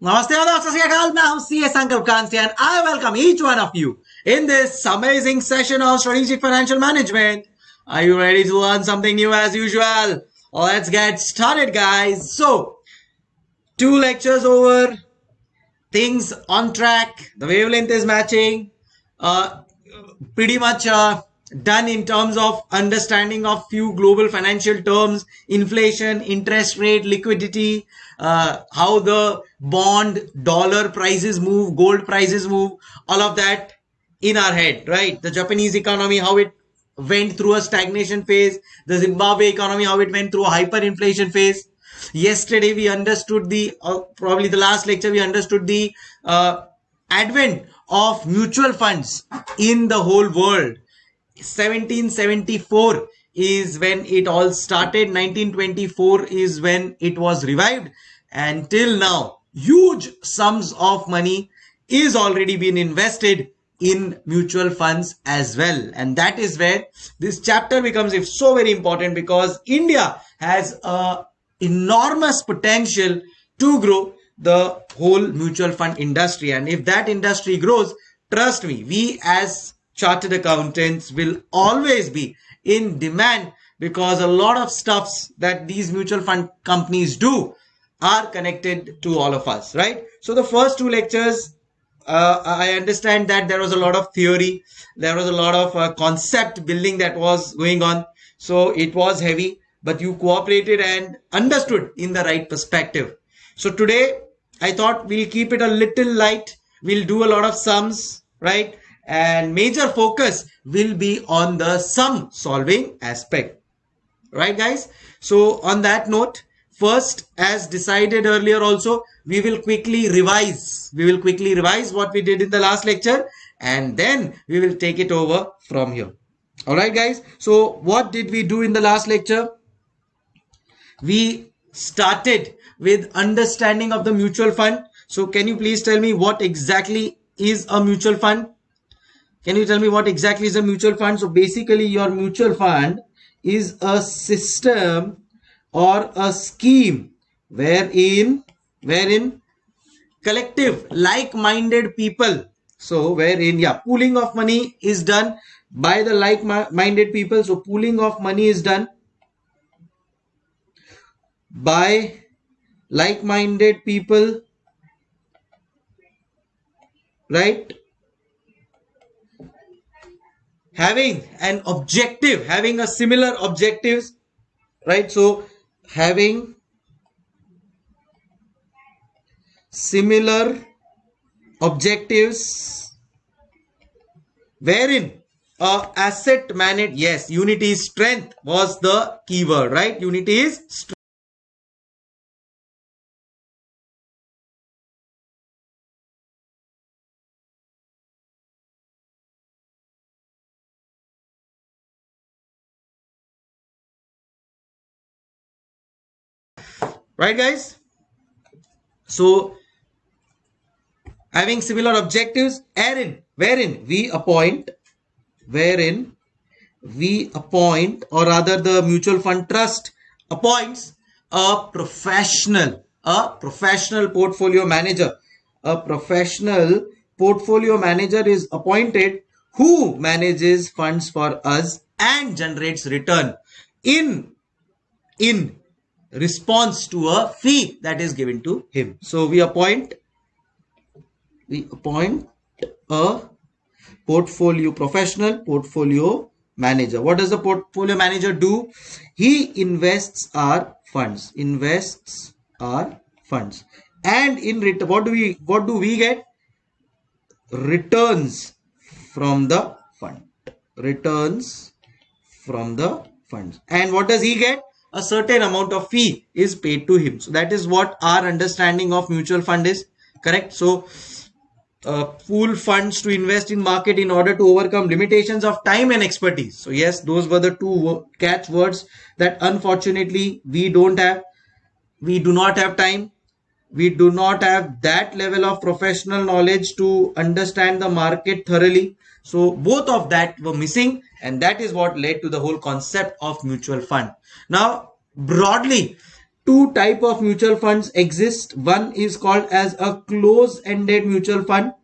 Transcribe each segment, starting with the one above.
Namaste Adab, Sasyakal, CS Kansi and I welcome each one of you in this amazing session on strategic financial management. Are you ready to learn something new as usual? Let's get started guys. So, two lectures over, things on track, the wavelength is matching, uh, pretty much uh, done in terms of understanding of few global financial terms, inflation, interest rate, liquidity, uh, how the bond dollar prices move gold prices move all of that in our head right? The japanese economy how it went through a stagnation phase the zimbabwe economy how it went through a hyperinflation phase. Yesterday we understood the uh, probably the last lecture we understood the uh, advent of mutual funds in the whole world. 1774 is when it all started. 1924 is when it was revived and till now huge sums of money is already been invested in mutual funds as well. And that is where this chapter becomes so very important because india has a enormous potential to grow the whole mutual fund industry. And if that industry grows trust me we as chartered accountants will always be in demand because a lot of stuffs that these mutual fund companies do are connected to all of us, right? So the first two lectures, uh, I understand that there was a lot of theory, there was a lot of uh, concept building that was going on. So it was heavy, but you cooperated and understood in the right perspective. So today, I thought we'll keep it a little light. We'll do a lot of sums, right? and major focus will be on the sum solving aspect right guys so on that note first as decided earlier also we will quickly revise. We will quickly revise what we did in the last lecture and then we will take it over from here. All right guys? So what did we do in the last lecture? We started with understanding of the mutual fund. So can you please tell me what exactly is a mutual fund? Can you tell me what exactly is a mutual fund? So basically your mutual fund is a system or a scheme wherein wherein collective like-minded people so wherein yeah pooling of money is done by the like-minded people so pooling of money is done by like-minded people right having an objective, having a similar objectives, right? So having similar objectives wherein uh, asset managed yes unity strength was the keyword right? Unity is right guys? So having similar objectives wherein wherein we appoint wherein we appoint or rather the mutual fund trust appoints a professional a professional portfolio manager. A professional portfolio manager is appointed who manages funds for us and generates return. In in response to a fee that is given to him. So we appoint we appoint a portfolio professional portfolio manager. What does the portfolio manager do? He invests our funds, invests our funds, and in return, what do we what do we get? Returns from the fund. Returns from the funds. And what does he get? A certain amount of fee is paid to him. So that is what our understanding of mutual fund is. Correct. So uh, pool funds to invest in market in order to overcome limitations of time and expertise. So yes, those were the two catch words that unfortunately we don't have. We do not have time. We do not have that level of professional knowledge to understand the market thoroughly. So both of that were missing and that is what led to the whole concept of mutual fund. Now broadly two type of mutual funds exist. One is called as a close ended mutual fund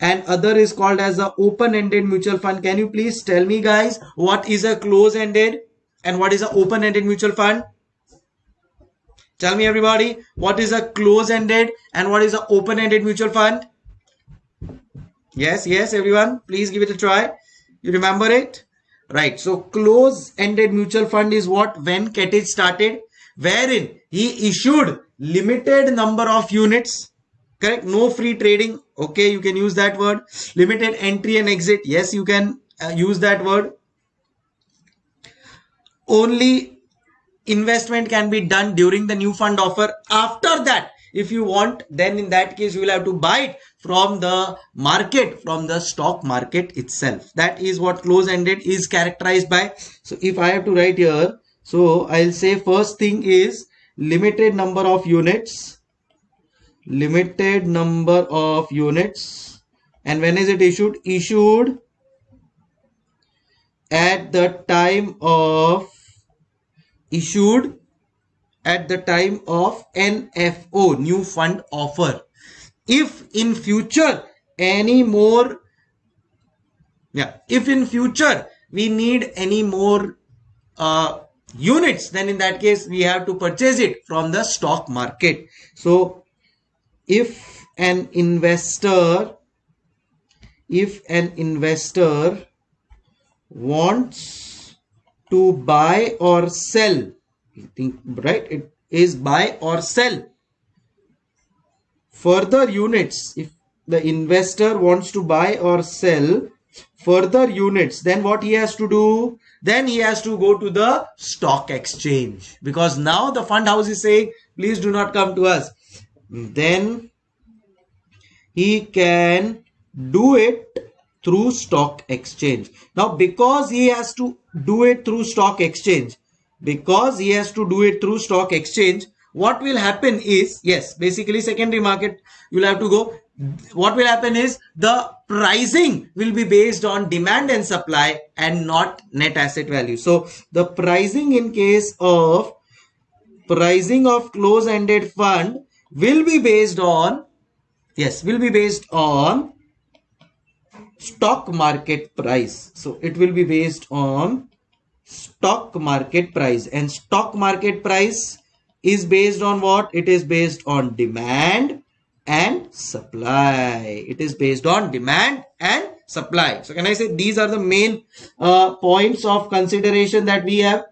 and other is called as a open ended mutual fund. Can you please tell me guys what is a close ended and what is a open ended mutual fund? Tell me everybody what is a close ended and what is a open ended mutual fund yes yes everyone. Please give it a try. You remember it? Right. So close ended mutual fund is what? When Ketich started wherein he issued limited number of units. Correct? No free trading. Okay you can use that word. Limited entry and exit. Yes you can uh, use that word. Only investment can be done during the new fund offer. After that if you want then in that case you will have to buy it from the market from the stock market itself. That is what close ended is characterized by. So if i have to write here so i'll say first thing is limited number of units. Limited number of units. And when is it issued? Issued at the time of issued at the time of NFO, new fund offer. If in future any more, yeah, if in future we need any more uh, units, then in that case we have to purchase it from the stock market. So if an investor, if an investor wants to buy or sell think right? It is buy or sell. Further units if the investor wants to buy or sell further units then what he has to do? Then he has to go to the stock exchange. Because now the fund house is saying please do not come to us. Then he can do it through stock exchange. Now because he has to do it through stock exchange because he has to do it through stock exchange what will happen is yes basically secondary market you'll have to go. What will happen is the pricing will be based on demand and supply and not net asset value. So the pricing in case of pricing of close ended fund will be based on yes will be based on stock market price. So it will be based on stock market price. And stock market price is based on what? It is based on demand and supply. It is based on demand and supply. So can i say these are the main uh, points of consideration that we have?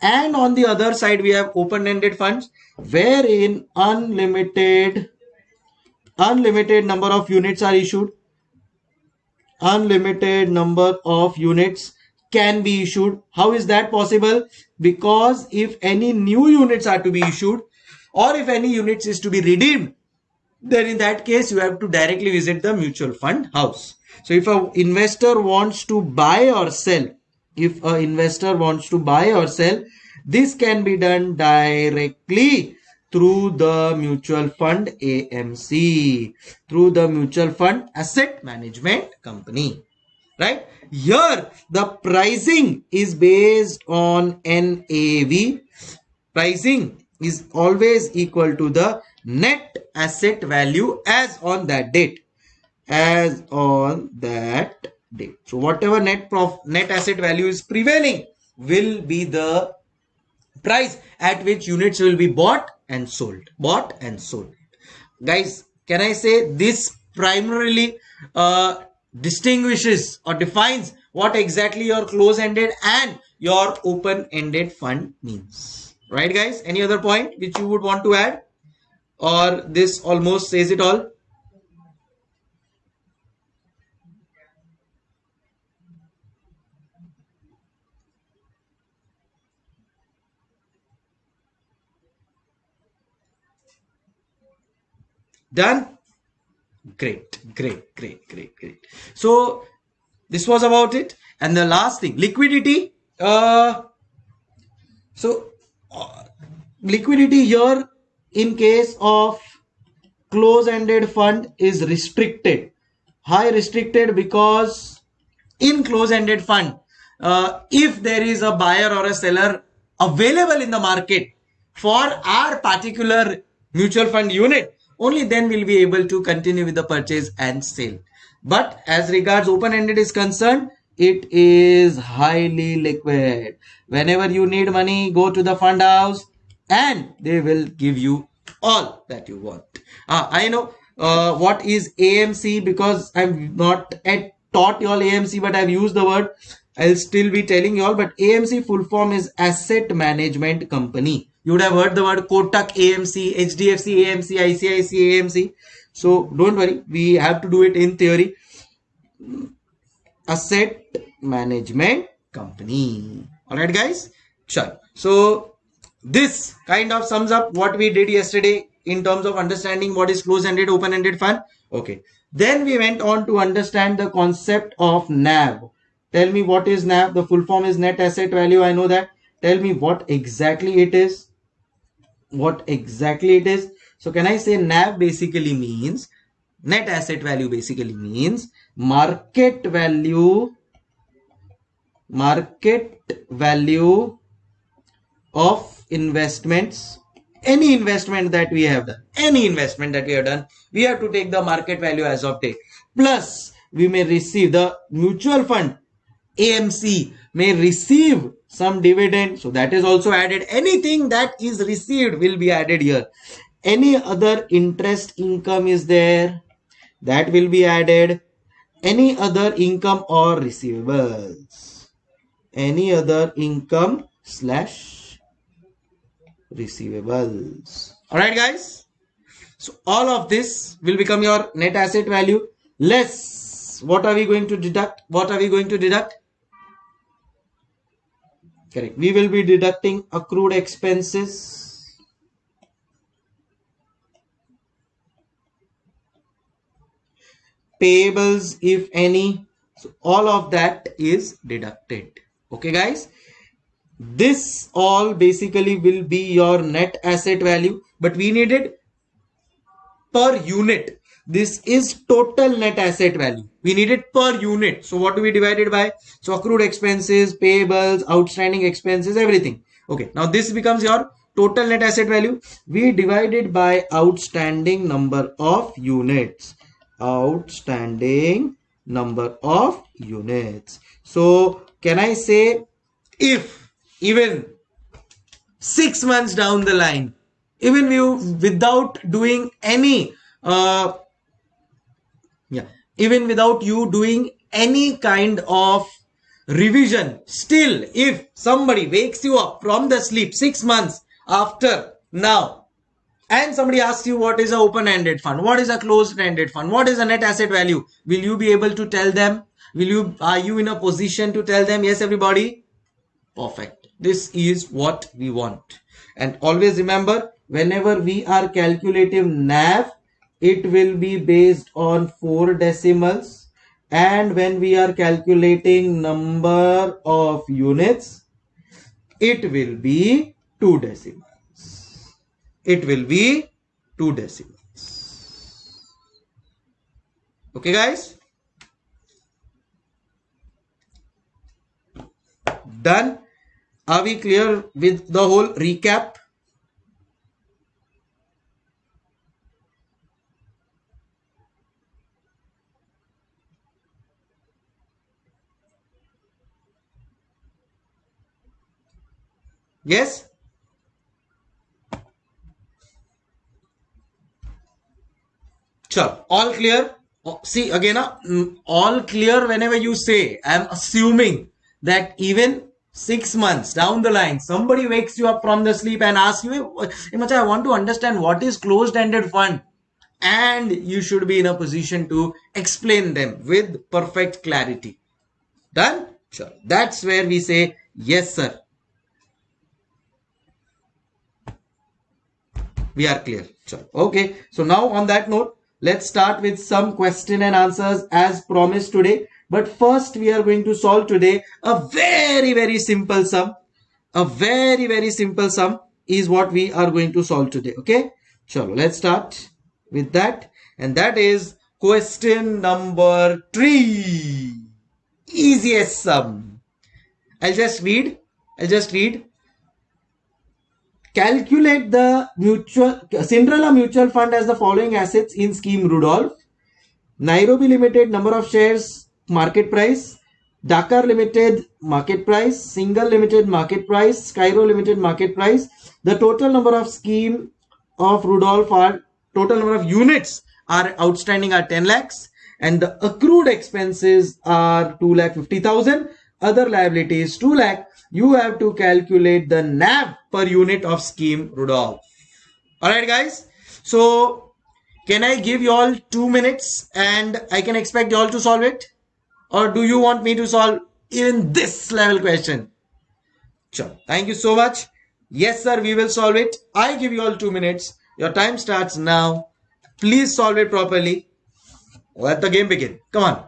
And on the other side we have open-ended funds wherein unlimited unlimited number of units are issued. Unlimited number of units can be issued. How is that possible? Because if any new units are to be issued or if any units is to be redeemed, then in that case you have to directly visit the mutual fund house. So if an investor wants to buy or sell, if an investor wants to buy or sell, this can be done directly through the mutual fund AMC, through the mutual fund asset management company, right? Here, the pricing is based on NAV. Pricing is always equal to the net asset value as on that date. As on that date. So, whatever net prof net asset value is prevailing will be the price at which units will be bought and sold. Bought and sold. Guys, can I say this primarily uh, distinguishes or defines what exactly your close-ended and your open-ended fund means. Right guys? Any other point which you would want to add? Or this almost says it all? Done? Great great great great great. So this was about it. And the last thing liquidity uh so uh, liquidity here in case of close-ended fund is restricted. High restricted? Because in close-ended fund uh, if there is a buyer or a seller available in the market for our particular mutual fund unit, only then we'll be able to continue with the purchase and sale. But as regards open-ended is concerned, it is highly liquid. Whenever you need money, go to the fund house and they will give you all that you want. Uh, I know uh, what is AMC because I'm not at taught you all AMC, but I've used the word. I'll still be telling you all, but AMC full form is Asset Management Company. You would have heard the word Kotak AMC, HDFC AMC, ICICI AMC. So don't worry, we have to do it in theory. Asset Management Company. Alright guys? Sure. So this kind of sums up what we did yesterday in terms of understanding what is closed-ended, open-ended fund. Okay. Then we went on to understand the concept of NAV. Tell me what is NAV? The full form is net asset value. I know that. Tell me what exactly it is. What exactly it is. So can I say NAV basically means net asset value basically means market value market value of investments. Any investment that we have done any investment that we have done we have to take the market value as of date. Plus we may receive the mutual fund. Amc may receive some dividend so that is also added anything that is received will be added here any other interest income is there that will be added any other income or receivables any other income slash receivables. All right, guys. So all of this will become your net asset value less. What are we going to deduct? What are we going to deduct? Correct. We will be deducting accrued expenses. Payables, if any. So all of that is deducted. Okay, guys this all basically will be your net asset value but we needed per unit this is total net asset value. We need it per unit. So what do we divide it by? So accrued expenses payables outstanding expenses everything. Okay now this becomes your total net asset value. We divide it by outstanding number of units. Outstanding number of units. So can i say if even six months down the line, even you without doing any, uh, yeah, even without you doing any kind of revision, still, if somebody wakes you up from the sleep six months after now, and somebody asks you what is a open-ended fund, what is a closed-ended fund, what is a net asset value, will you be able to tell them? Will you, are you in a position to tell them, yes, everybody? Perfect. This is what we want. And always remember, whenever we are calculating NAV, it will be based on four decimals. And when we are calculating number of units, it will be two decimals. It will be two decimals. Okay, guys? Done. Are we clear with the whole recap? Yes? Sure. All clear? See again, uh, all clear whenever you say, I'm assuming that even six months down the line, somebody wakes you up from the sleep and asks you, hey, I want to understand what is closed-ended fund. And you should be in a position to explain them with perfect clarity. Done? Sure. That's where we say, yes, sir. We are clear. Sure. Okay. So now on that note, let's start with some question and answers as promised today. But first we are going to solve today a very, very simple sum. A very, very simple sum is what we are going to solve today. Okay. So let's start with that. And that is question number three. Easiest sum. I'll just read. I'll just read. Calculate the mutual Cinderella mutual fund has the following assets in scheme Rudolph. Nairobi Limited number of shares market price. Dakar Limited market price. Senegal Limited market price. Cairo Limited market price. The total number of scheme of Rudolph are total number of units are outstanding are 10 lakhs and the accrued expenses are 2 lakh 50,000 other liabilities 2 lakh you have to calculate the NAV per unit of scheme Rudolph. Alright guys. So can I give you all two minutes and I can expect you all to solve it? Or do you want me to solve even this level question? Sure. Thank you so much. Yes sir we will solve it. I give you all two minutes. Your time starts now. Please solve it properly. Let the game begin. Come on.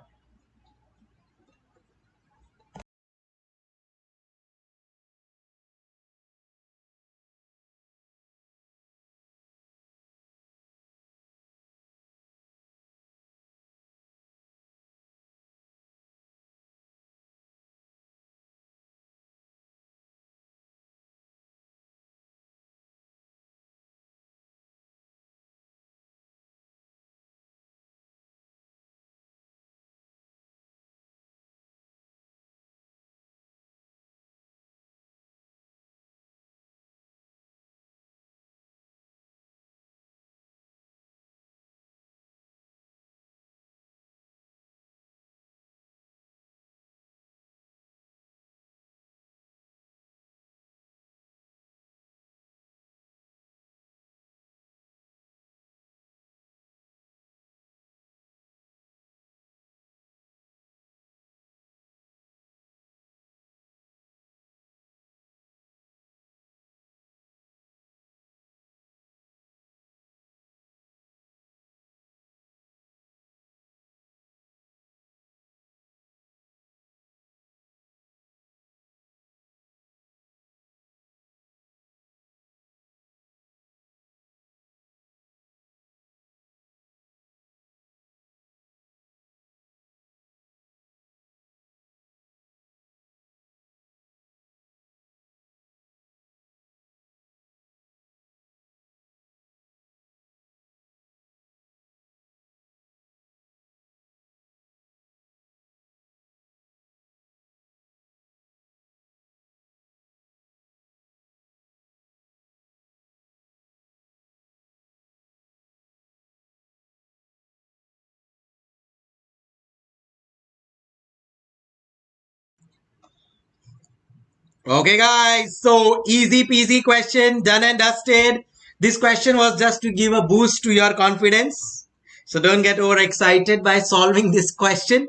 Okay, guys. So easy peasy question, done and dusted. This question was just to give a boost to your confidence. So don't get overexcited by solving this question.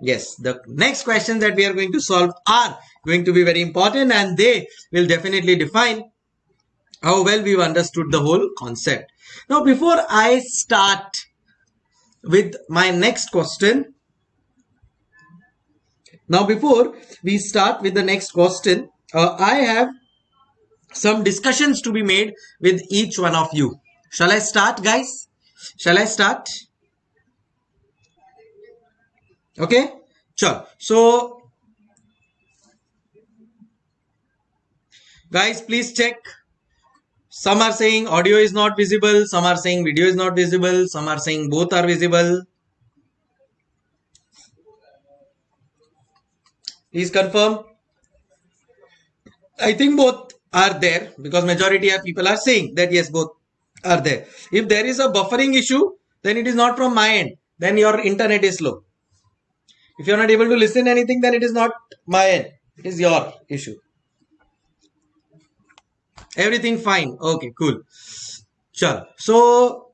Yes, the next questions that we are going to solve are going to be very important and they will definitely define how well we've understood the whole concept. Now, before I start with my next question, now before we start with the next question, uh, I have some discussions to be made with each one of you. Shall I start, guys? Shall I start? Okay, sure. So, guys, please check. Some are saying audio is not visible, some are saying video is not visible, some are saying both are visible. Please confirm. I think both are there because majority of people are saying that yes, both are there. If there is a buffering issue, then it is not from my end. Then your internet is slow. If you're not able to listen anything, then it is not my end. It is your issue. Everything fine. Okay, cool. Sure. So,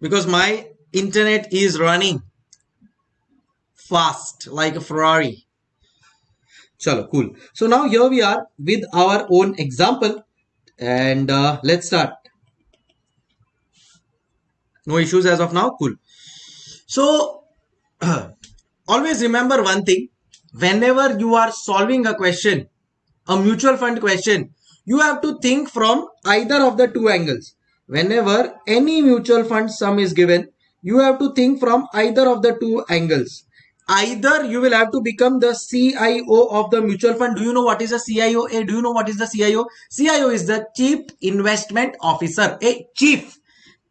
because my internet is running fast like a Ferrari. Chalo, cool. So now here we are with our own example and uh, let's start. No issues as of now. Cool. So always remember one thing. Whenever you are solving a question, a mutual fund question, you have to think from either of the two angles. Whenever any mutual fund sum is given, you have to think from either of the two angles either you will have to become the CIO of the mutual fund. Do you know what is a CIO? A, do you know what is the CIO? CIO is the Chief Investment Officer. A chief,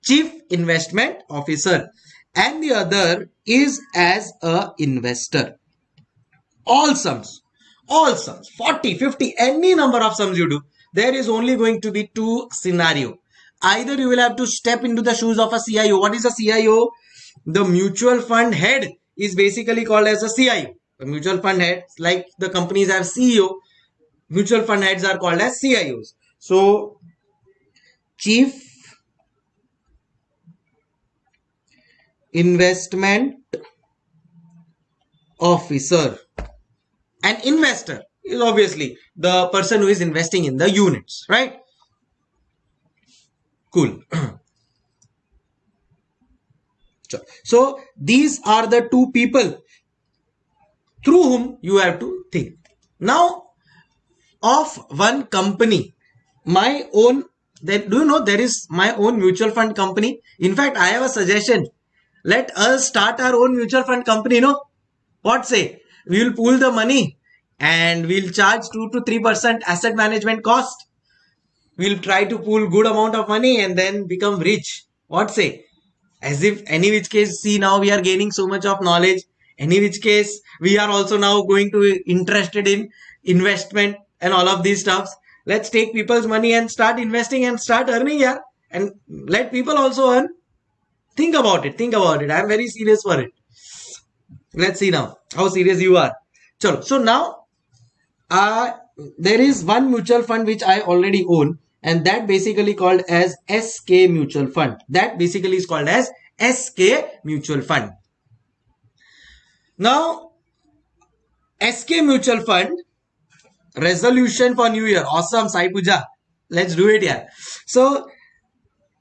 Chief Investment Officer. And the other is as a investor. All sums, all sums, 40, 50, any number of sums you do, there is only going to be two scenario. Either you will have to step into the shoes of a CIO. What is a CIO? The mutual fund head is basically called as a CIO. The mutual fund heads, like the companies have CEO, mutual fund heads are called as CIOs. So, Chief Investment Officer. An investor is obviously the person who is investing in the units, right? Cool. So these are the two people through whom you have to think. Now, of one company, my own, then do you know there is my own mutual fund company? In fact, I have a suggestion. Let us start our own mutual fund company, no? What say? We will pool the money and we'll charge 2 to 3% asset management cost. We'll try to pool good amount of money and then become rich. What say? As if any which case see now we are gaining so much of knowledge. Any which case we are also now going to be interested in investment and all of these stuffs. Let's take people's money and start investing and start earning yeah. And let people also earn. Think about it. Think about it. I'm very serious for it. Let's see now how serious you are. Chalo. so now uh, there is one mutual fund which i already own and that basically called as SK mutual fund. That basically is called as SK mutual fund. Now, SK mutual fund resolution for new year. Awesome, Sai Puja. Let's do it here. So,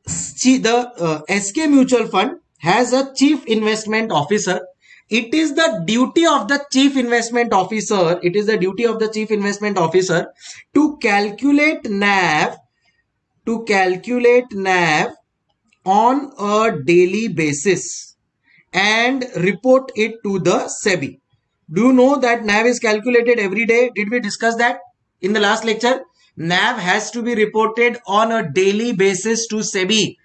the uh, SK mutual fund has a chief investment officer. It is the duty of the chief investment officer. It is the duty of the chief investment officer to calculate NAV to calculate NAV on a daily basis and report it to the SEBI. Do you know that NAV is calculated every day? Did we discuss that in the last lecture? NAV has to be reported on a daily basis to SEBI.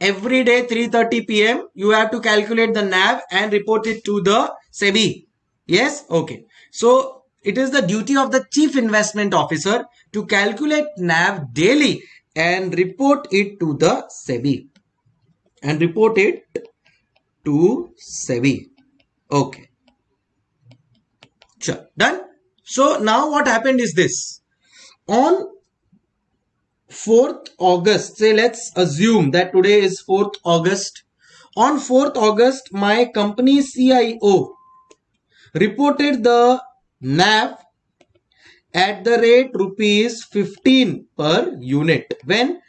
Every day 3.30 pm, you have to calculate the NAV and report it to the SEBI. Yes? Okay. So, it is the duty of the chief investment officer to calculate NAV daily and report it to the SEBI and report it to SEBI. Okay. Sure. Done. So now what happened is this. On 4th August, say let's assume that today is 4th August. On 4th August, my company CIO reported the NAV at the rate rupees 15 per unit when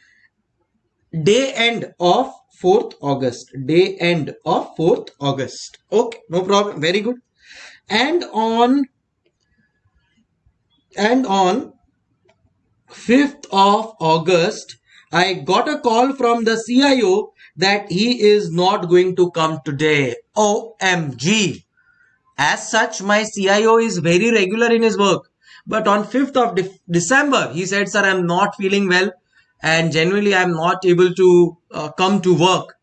day end of 4th August. Day end of 4th August. Okay no problem. Very good. And on and on 5th of August I got a call from the CIO that he is not going to come today. OMG as such my CIO is very regular in his work but on 5th of De December, he said, sir, I'm not feeling well and generally I'm not able to uh, come to work.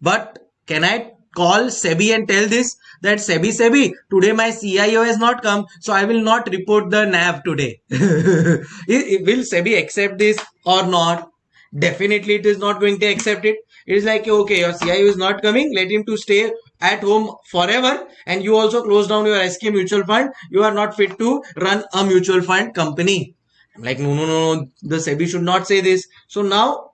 But can I call SEBI and tell this that SEBI, SEBI, today my CIO has not come, so I will not report the NAV today. will SEBI accept this or not? Definitely it is not going to accept it. It is like, okay, your CIO is not coming, let him to stay at home forever and you also close down your SK mutual fund, you are not fit to run a mutual fund company. I'm like, no, no, no, no, the SEBI should not say this. So now,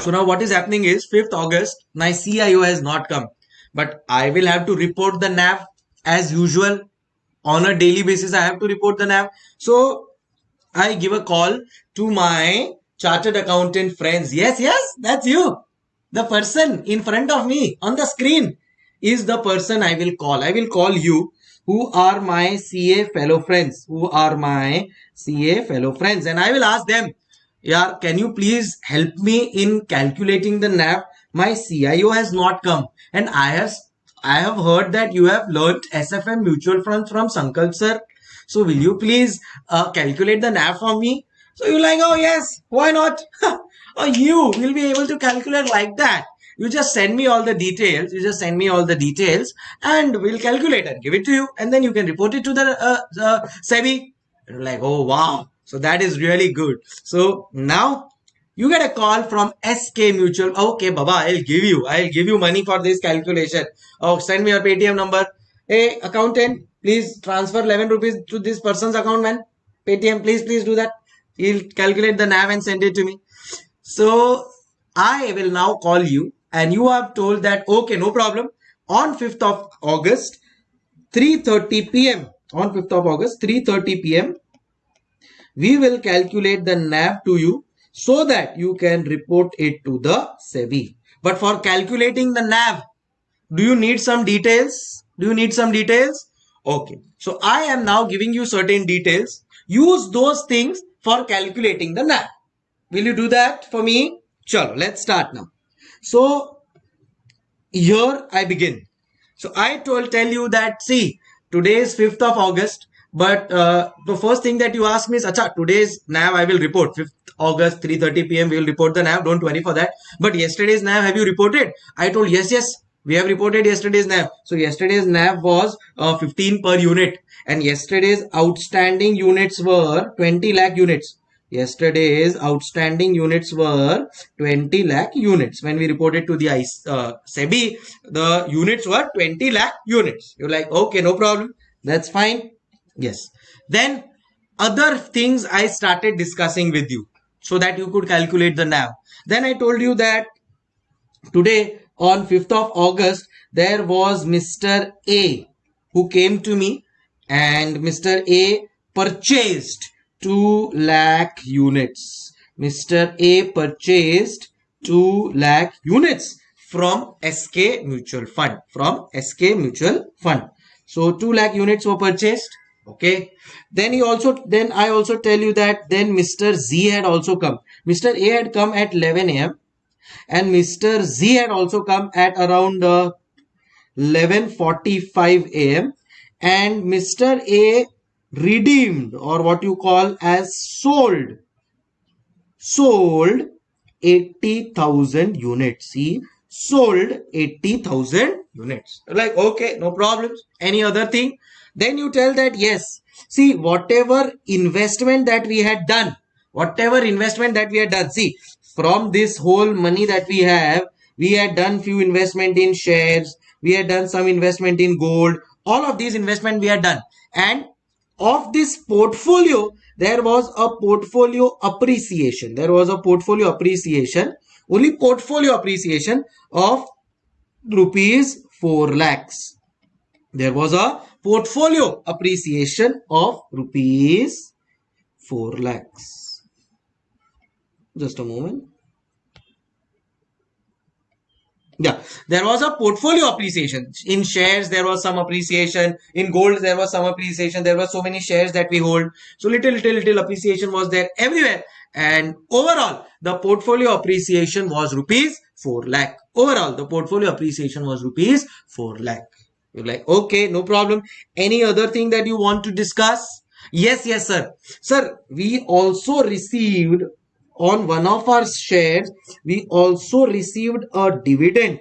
so now what is happening is 5th August, my CIO has not come, but I will have to report the NAV as usual on a daily basis. I have to report the NAV. So I give a call to my chartered accountant friends. Yes, yes, that's you the person in front of me on the screen is the person I will call. I will call you who are my CA fellow friends, who are my CA fellow friends. And I will ask them, yeah, can you please help me in calculating the NAV my CIO has not come and I have I have heard that you have learned SFM mutual funds from Sankalp sir. So will you please uh, calculate the NAV for me? So you're like, oh yes, why not? oh, you will be able to calculate like that. You just send me all the details. You just send me all the details and we'll calculate and give it to you. And then you can report it to the uh, uh, SEBI. Like, oh wow. So that is really good. So now you get a call from SK Mutual. Okay, Baba, I'll give you. I'll give you money for this calculation. Oh, send me your Paytm number. Hey, accountant, please transfer 11 rupees to this person's account, man. Paytm, please, please do that. He'll calculate the NAV and send it to me. So I will now call you and you have told that, okay, no problem. On 5th of August, 3.30 p.m. On 5th of August, 3.30 p.m. We will calculate the NAV to you so that you can report it to the SEBI. But for calculating the NAV, do you need some details? Do you need some details? Okay. So I am now giving you certain details. Use those things for calculating the NAV. Will you do that for me? Sure. Let's start now. So here I begin. So I told tell you that see today is 5th of August but uh, the first thing that you ask me is, Acha, today's NAV I will report. 5th August, 3.30 p.m. we will report the NAV. Don't worry for that. But yesterday's NAV, have you reported? I told, yes, yes. We have reported yesterday's NAV. So yesterday's NAV was uh, 15 per unit. And yesterday's outstanding units were 20 lakh units. Yesterday's outstanding units were 20 lakh units. When we reported to the uh, SEBI, the units were 20 lakh units. You're like, okay, no problem. That's fine Yes. Then other things I started discussing with you so that you could calculate the NAV. Then I told you that today on 5th of August, there was Mr. A who came to me and Mr. A purchased 2 lakh units. Mr. A purchased 2 lakh units from SK Mutual Fund. From SK Mutual Fund. So 2 lakh units were purchased okay then he also then i also tell you that then mr z had also come mr a had come at 11 am and mr z had also come at around uh, 11:45 am and mr a redeemed or what you call as sold. Sold 80000 units. See sold 80000 units. Like okay no problems. Any other thing? Then you tell that yes. See whatever investment that we had done whatever investment that we had done see from this whole money that we have we had done few investment in shares we had done some investment in gold all of these investment we had done. And of this portfolio there was a portfolio appreciation there was a portfolio appreciation only portfolio appreciation of rupees 4 lakhs there was a portfolio appreciation of rupees 4 lakhs. Just a moment. Yeah, there was a portfolio appreciation. In shares, there was some appreciation. In gold, there was some appreciation. There were so many shares that we hold. So little, little, little appreciation was there everywhere. And overall, the portfolio appreciation was rupees 4 lakh. Overall, the portfolio appreciation was rupees 4 lakh. You're like, okay, no problem. Any other thing that you want to discuss? Yes, yes, sir. Sir, we also received on one of our shares, we also received a dividend.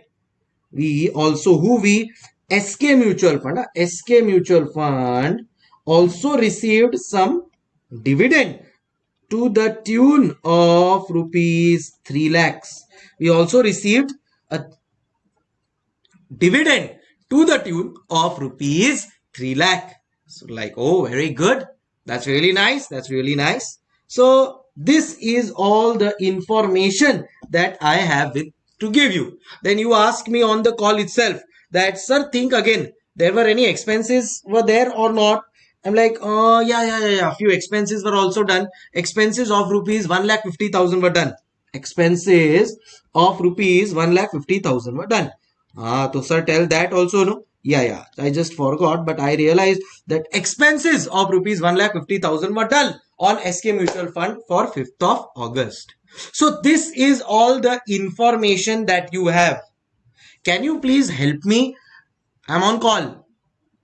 We also, who we, SK Mutual Fund, uh, SK Mutual Fund also received some dividend to the tune of rupees 3 lakhs. We also received a dividend to the tune of rupees 3 lakh. So like, oh, very good. That's really nice. That's really nice. So this is all the information that I have with, to give you. Then you ask me on the call itself that, sir, think again. There were any expenses were there or not? I'm like, oh, yeah, yeah, yeah, yeah. A few expenses were also done. Expenses of rupees 1 lakh 50,000 were done. Expenses of rupees 1 lakh 50,000 were done. Ah, so sir, tell that also, no? Yeah, yeah. I just forgot, but I realized that expenses of rupees one lakh fifty thousand were done on SK Mutual Fund for 5th of August. So this is all the information that you have. Can you please help me? I'm on call.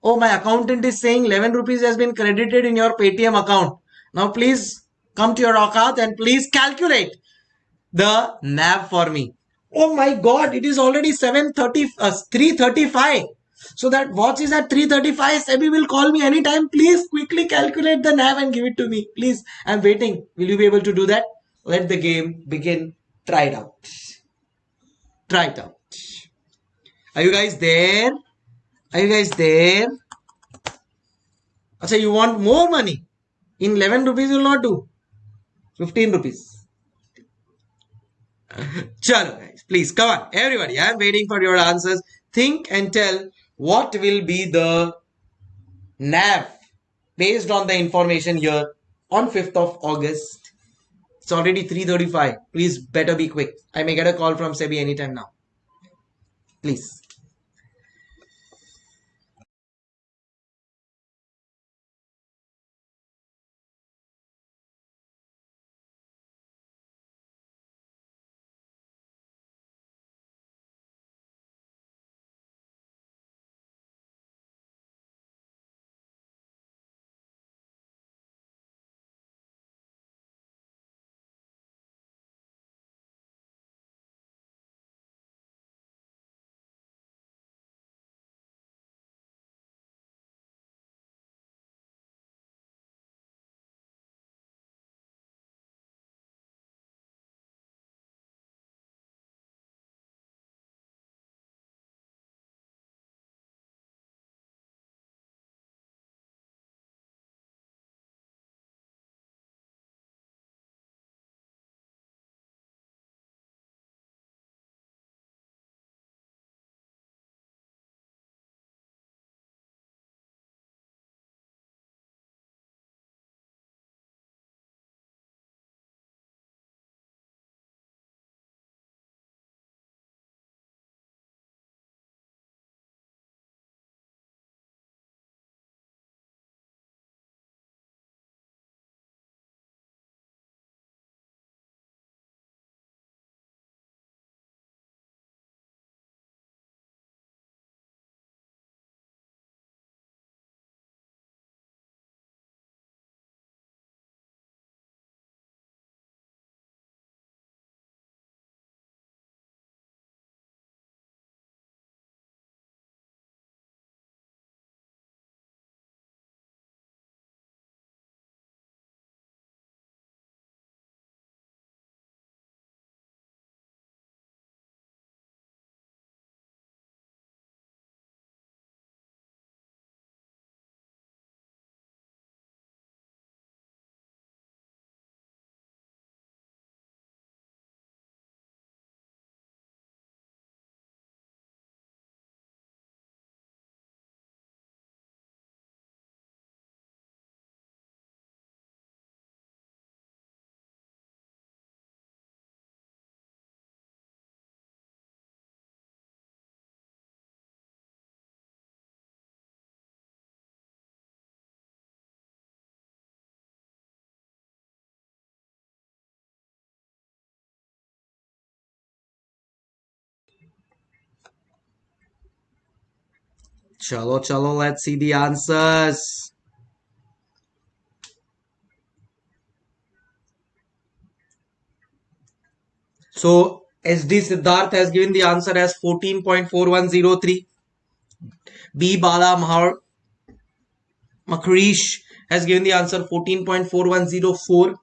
Oh, my accountant is saying 11 rupees has been credited in your Paytm account. Now please come to your account and please calculate the NAV for me. Oh my god, it is already 7.30, uh, 3.35. So that watch is at 3.35. Sebi will call me anytime. Please quickly calculate the NAV and give it to me. Please, I'm waiting. Will you be able to do that? Let the game begin. Try it out. Try it out. Are you guys there? Are you guys there? So you want more money? In 11 rupees you will not do. 15 rupees. Chalo guys, please come on. Everybody, I am waiting for your answers. Think and tell what will be the NAV based on the information here on 5th of August. It's already 3.35. Please better be quick. I may get a call from SEBI anytime now. Please. Chalo, chalo, let's see the answers. So, SD Siddharth has given the answer as 14.4103. B. Bala Mahar Makrish has given the answer 14.4104.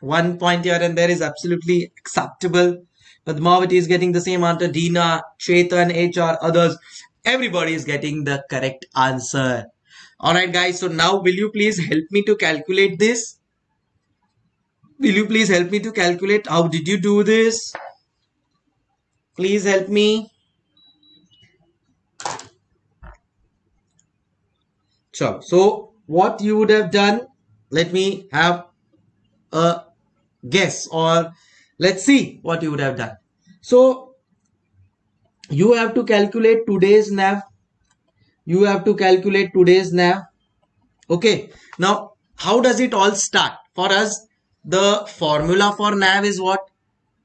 One point here and there is absolutely acceptable. Padmavati is getting the same answer. Dina, Chetan, HR, others everybody is getting the correct answer. All right guys so now will you please help me to calculate this? Will you please help me to calculate? How did you do this? Please help me. Sure. So what you would have done let me have a guess or let's see what you would have done. So you have to calculate today's nav you have to calculate today's nav okay now how does it all start for us the formula for NAV is what?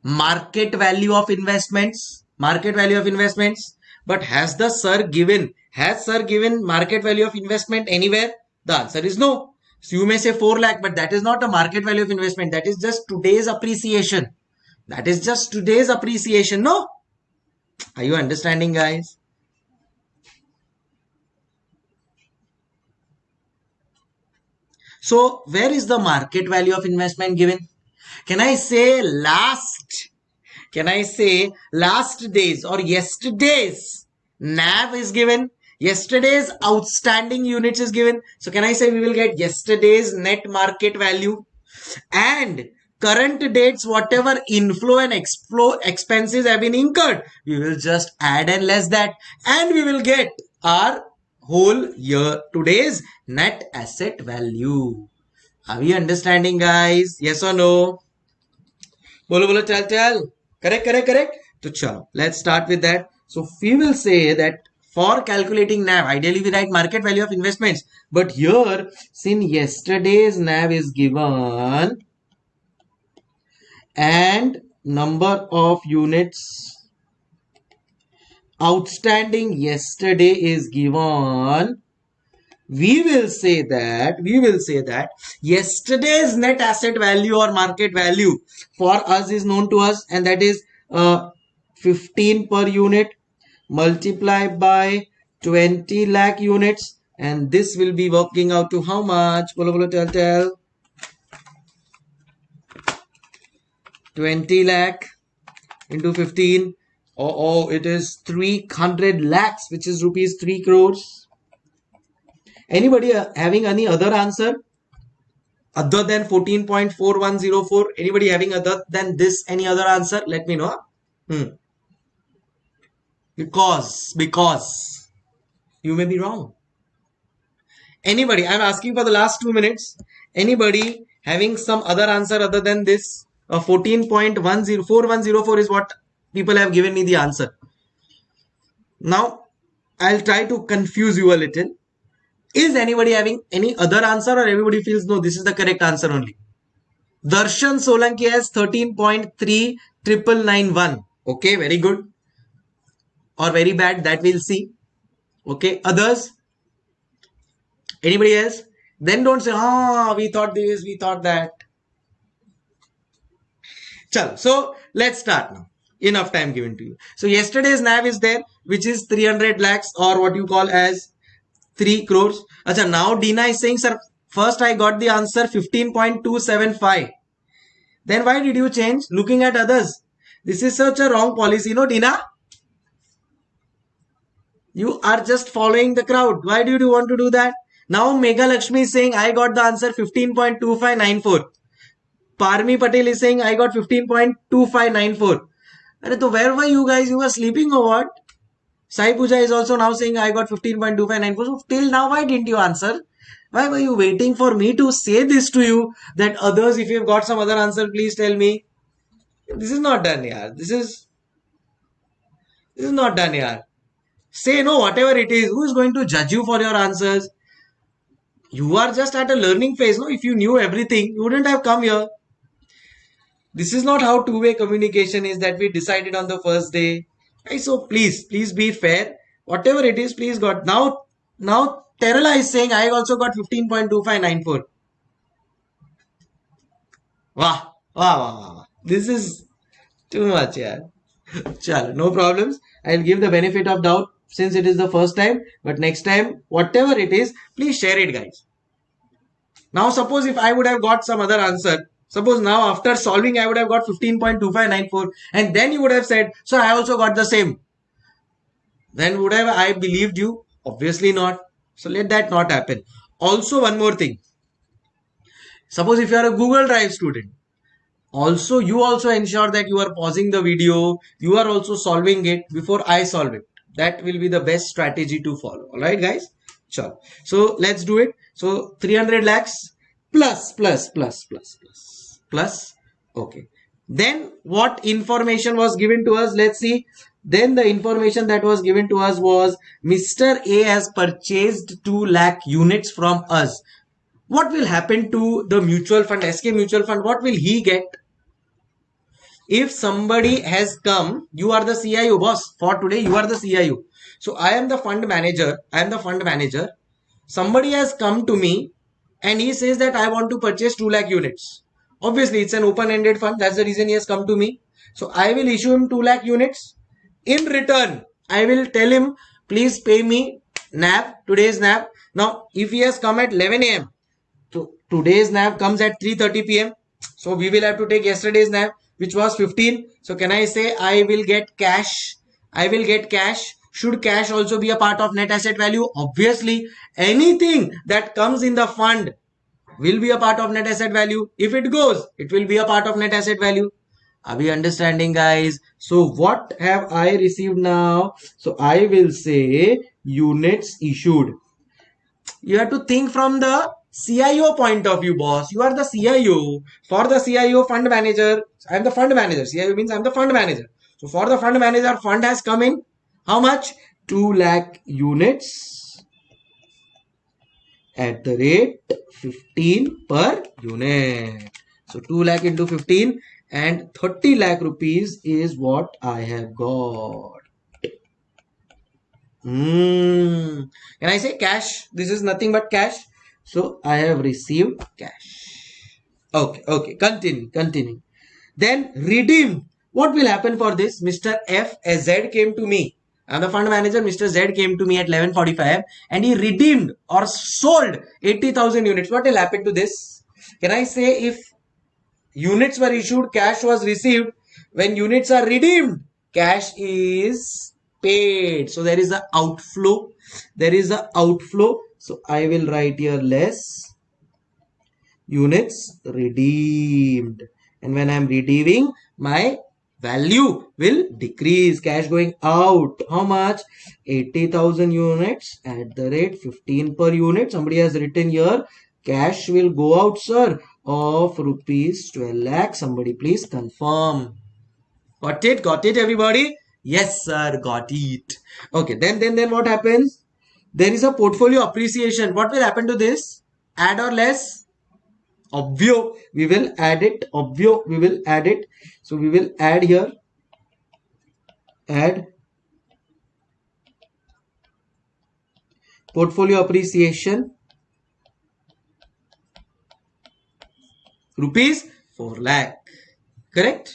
Market value of investments. Market value of investments. But has the sir given, has sir given market value of investment anywhere? The answer is no. So you may say 4 lakh, but that is not a market value of investment. That is just today's appreciation. That is just today's appreciation. No? Are you understanding guys? So where is the market value of investment given? Can I say last? Can I say last days or yesterday's NAV is given? Yesterday's outstanding units is given. So can I say we will get yesterday's net market value and current dates whatever inflow and exflow expenses have been incurred we will just add and less that and we will get our whole year today's net asset value. Are we understanding guys? Yes or no? Bolo bolo chal chal. Correct, correct, correct. So chalo, let's start with that. So we will say that for calculating NAV, ideally we write market value of investments. But here, since yesterday's NAV is given and number of units outstanding yesterday is given. We will say that we will say that yesterday's net asset value or market value for us is known to us and that is uh, 15 per unit multiplied by 20 lakh units. And this will be working out to how much? Bolo tell tell 20 lakh into 15 oh, oh it is 300 lakhs which is rupees 3 crores. Anybody uh, having any other answer? Other than 14.4104 anybody having other than this any other answer? Let me know hmm. because because. You may be wrong. Anybody i'm asking for the last two minutes. Anybody having some other answer other than this uh, 14.104 is what people have given me the answer. Now, I'll try to confuse you a little. Is anybody having any other answer or everybody feels no, this is the correct answer only? Darshan Solanki has 13.3 Okay, very good. Or very bad, that we'll see. Okay, others? Anybody else? Then don't say, ah, we thought this, we thought that. Chal, so let's start now enough time given to you. So yesterday's NAV is there, which is 300 lakhs or what you call as 3 crores. Achha, now Dina is saying, sir, first I got the answer 15.275. Then why did you change? Looking at others. This is such a wrong policy, no Dina? You are just following the crowd. Why do you want to do that? Now Mega Lakshmi is saying, I got the answer 15.2594. Parmi Patel is saying, I got 15.2594. तो where were you guys? You were sleeping or what? Sai Puja is also now saying I got 15.259. So till now, why didn't you answer? Why were you waiting for me to say this to you? That others, if you've got some other answer, please tell me. This is not done, yaar. This is this is not done, yaar. Say no, whatever it is. Who is going to judge you for your answers? You are just at a learning phase. No, if you knew everything, you wouldn't have come here. This is not how two-way communication is that we decided on the first day. Okay, so please, please be fair. Whatever it is, please God. Now, now Terala is saying I also got 15.2594. Wow, wow, wow, wow. This is too much, yeah. Chal, no problems. I'll give the benefit of doubt since it is the first time. But next time, whatever it is, please share it, guys. Now, suppose if I would have got some other answer, Suppose now after solving I would have got 15.2594 and then you would have said, so I also got the same. Then would have I believed you? Obviously not. So let that not happen. Also one more thing. Suppose if you are a Google Drive student, also you also ensure that you are pausing the video, you are also solving it before I solve it. That will be the best strategy to follow. Alright guys? Sure. So let's do it. So 300 lakhs plus plus plus plus plus plus okay then what information was given to us let's see then the information that was given to us was mr a has purchased 2 lakh units from us what will happen to the mutual fund, SK mutual fund? What will he get? If somebody has come, you are the CIO boss for today, you are the CIO. So I am the fund manager. I am the fund manager. Somebody has come to me and he says that I want to purchase 2 lakh units. Obviously, it's an open-ended fund. That's the reason he has come to me. So I will issue him 2 lakh units. In return, I will tell him, please pay me NAV, today's NAV. Now, if he has come at 11 a.m., so today's NAV comes at 3.30 p.m. So we will have to take yesterday's NAV, which was 15. So can I say I will get cash? I will get cash. Should cash also be a part of net asset value? Obviously, anything that comes in the fund will be a part of net asset value. If it goes, it will be a part of net asset value. Are we understanding guys? So what have I received now? So I will say units issued. You have to think from the CIO point of view, boss. You are the CIO. For the CIO fund manager, I am the fund manager. CIO means I am the fund manager. So for the fund manager, fund has come in. How much? 2 lakh units at the rate 15 per unit. So 2 lakh into 15 and 30 lakh rupees is what I have got. Mm. Can I say cash? This is nothing but cash. So I have received cash. Okay, okay, continue, continue. Then redeem. What will happen for this? Mr. F Z came to me. I'm the fund manager. Mr. Z came to me at 11:45 and he redeemed or sold 80,000 units. What will happen to this? Can I say if units were issued, cash was received. When units are redeemed, cash is paid. So there is an outflow. There is an outflow. So I will write here less units redeemed. And when I am redeeming, my value will decrease. Cash going out. How much? 80,000 units at the rate 15 per unit. Somebody has written here. Cash will go out, sir of rupees 12 lakh. Somebody please confirm. Got it? Got it everybody? Yes sir, got it. Okay, then then then what happens? There is a portfolio appreciation. What will happen to this? Add or less? Obvio, we will add it. Obvio, we will add it. So we will add here. Add portfolio appreciation rupees 4 lakh correct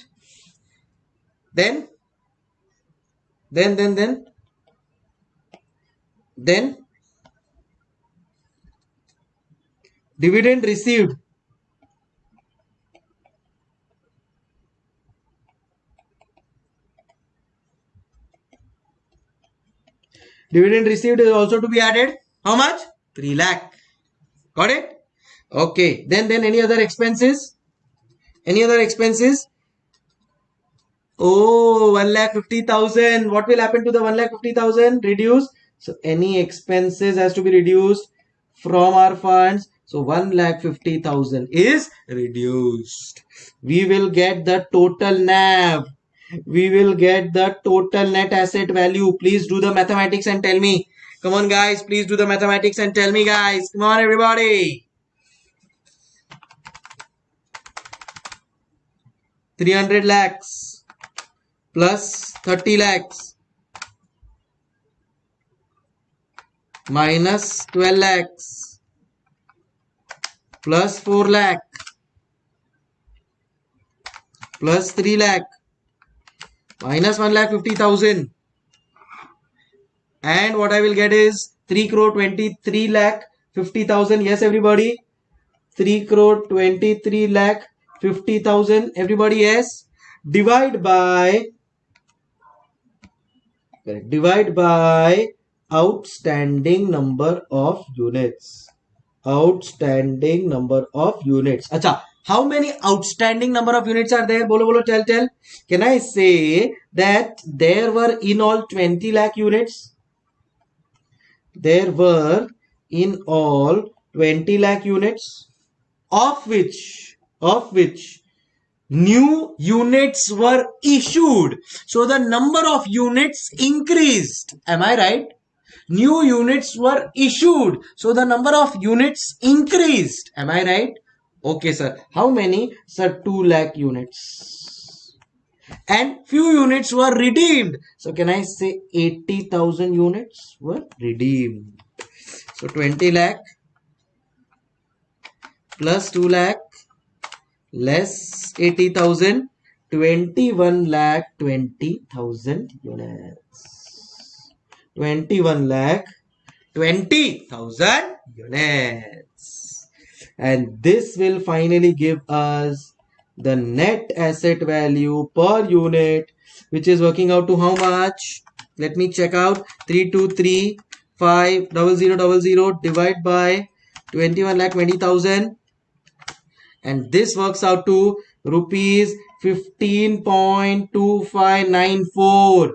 then then then then then dividend received dividend received is also to be added how much 3 lakh got it Okay. Then, then any other expenses? Any other expenses? Oh, 1 lakh 50,000. What will happen to the 1 lakh 50,000? Reduce. So any expenses has to be reduced from our funds. So 1 lakh 50,000 is reduced. We will get the total NAV. We will get the total net asset value. Please do the mathematics and tell me. Come on guys, please do the mathematics and tell me guys. Come on everybody. 300 lakhs plus 30 lakhs minus 12 lakhs plus 4 lakh plus 3 lakh minus 1 lakh 50,000 and what I will get is 3 crore 23 lakh 50,000 yes everybody. 3 crore 23 lakh 50,000 everybody yes. Divide by divide by outstanding number of units. Outstanding number of units. Acha how many outstanding number of units are there bolo bolo tell tell can i say that there were in all 20 lakh units there were in all 20 lakh units of which of which new units were issued. So the number of units increased. Am I right? new units were issued. So the number of units increased. Am I right? Okay, sir. How many? Sir, 2 lakh units. And few units were redeemed. So can I say 80,000 units were redeemed. So 20 lakh plus 2 lakh less 80,000 21 lakh 20,000 units 21 lakh 20,000 units and this will finally give us the net asset value per unit which is working out to how much? Let me check out. 323 5 0000 divide by 21 lakh 20,000 and this works out to rupees 15.2594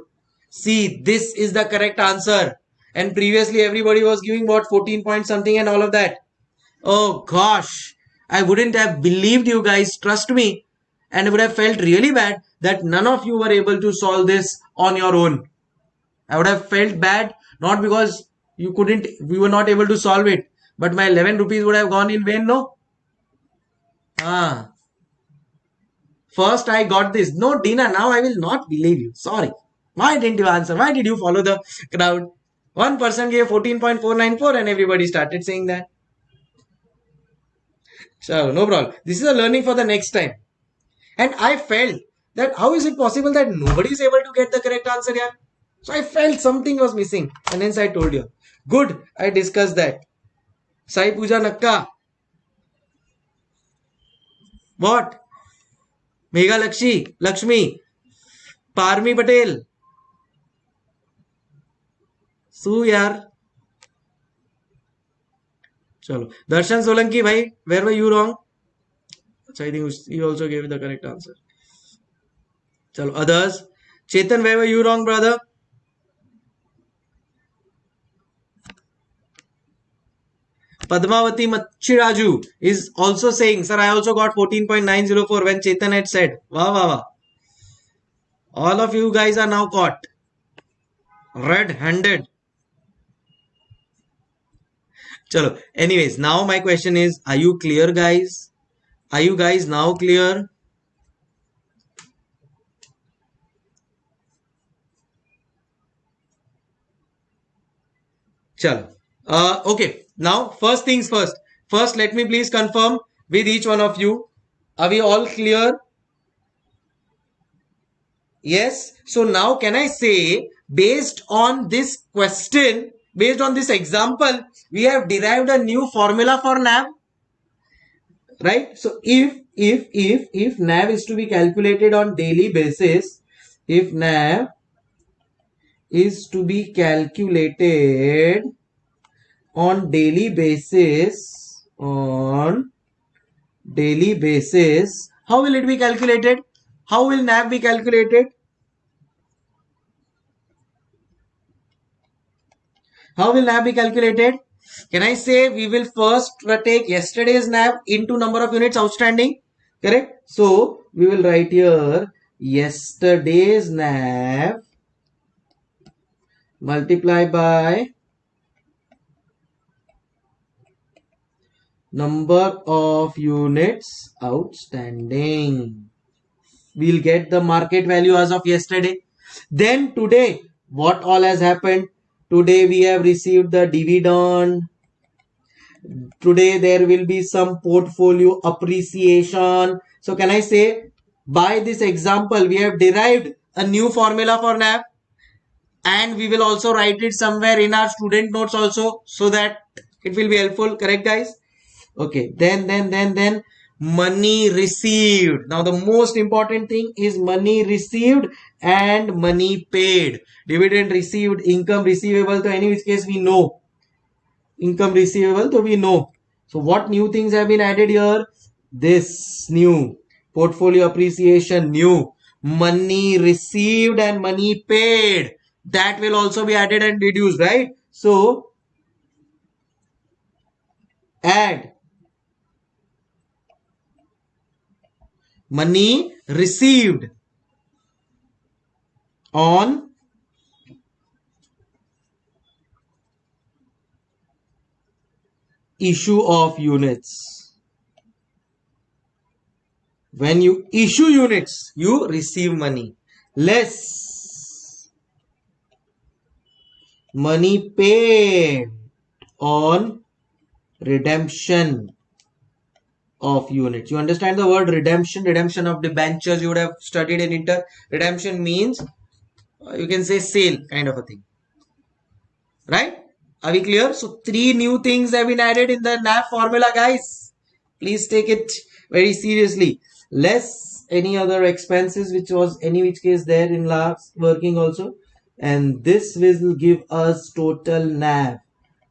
see this is the correct answer. And previously everybody was giving what? 14 point something and all of that oh gosh i wouldn't have believed you guys trust me and I would have felt really bad that none of you were able to solve this on your own i would have felt bad not because you couldn't we were not able to solve it but my 11 rupees would have gone in vain no Ah. First I got this. No, Dina, now I will not believe you. Sorry. Why didn't you answer? Why did you follow the crowd? One person gave 14.494 and everybody started saying that. So no problem. This is a learning for the next time. And I felt that how is it possible that nobody is able to get the correct answer here? So I felt something was missing and hence I told you. Good, I discussed that. Sai Puja Nakka. What? Mega Lakshmi, Lakshmi, Parmi Patel. Su. चलो। दर्शन सोलंकी भाई where were you wrong I think you also gave the correct answer चलो others Chetan where were you wrong brother Padmavati Macchiraju is also saying also got fourteen point nine zero four when Chetan at set वाह वाह वाह। All of you guys are now caught red handed Chalo. Anyways, now my question is, are you clear, guys? Are you guys now clear? Chalo. Uh, okay. Now, first things first. First, let me please confirm with each one of you. Are we all clear? Yes. So now can I say based on this question, based on this example, we have derived a new formula for NAV. Right. So if, if, if, if NAV is to be calculated on daily basis, if NAV is to be calculated on daily basis on daily basis how will it be calculated how will nav be calculated how will nav be calculated can i say we will first take yesterday's nav into number of units outstanding correct so we will write here yesterday's nav multiply by number of units outstanding. We'll get the market value as of yesterday. Then today, what all has happened? Today we have received the dividend. Today there will be some portfolio appreciation. So can I say by this example, we have derived a new formula for NAV and we will also write it somewhere in our student notes also so that it will be helpful. Correct guys? okay then then then then money received. Now the most important thing is money received and money paid. Dividend received income receivable to any which case we know. Income receivable so we know. So what new things have been added here? This new. Portfolio appreciation new. Money received and money paid. That will also be added and reduced right? So add money received on issue of units. When you issue units, you receive money. Less money paid on redemption of units. You understand the word redemption? Redemption of debentures you would have studied in inter. Redemption means uh, you can say sale kind of a thing. Right? Are we clear? So three new things have been added in the NAV formula guys. Please take it very seriously. Less any other expenses which was any which case there in last working also. And this will give us total NAV.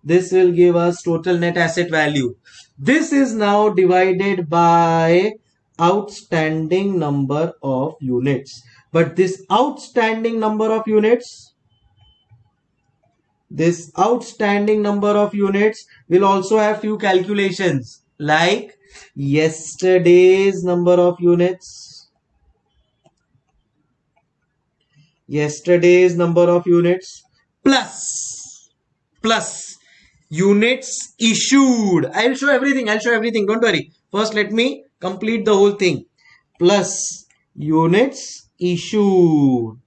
This will give us total net asset value. This is now divided by outstanding number of units. But this outstanding number of units, this outstanding number of units will also have few calculations like yesterday's number of units, yesterday's number of units plus plus units issued. I'll show everything. I'll show everything. Don't worry. First, let me complete the whole thing. Plus units issued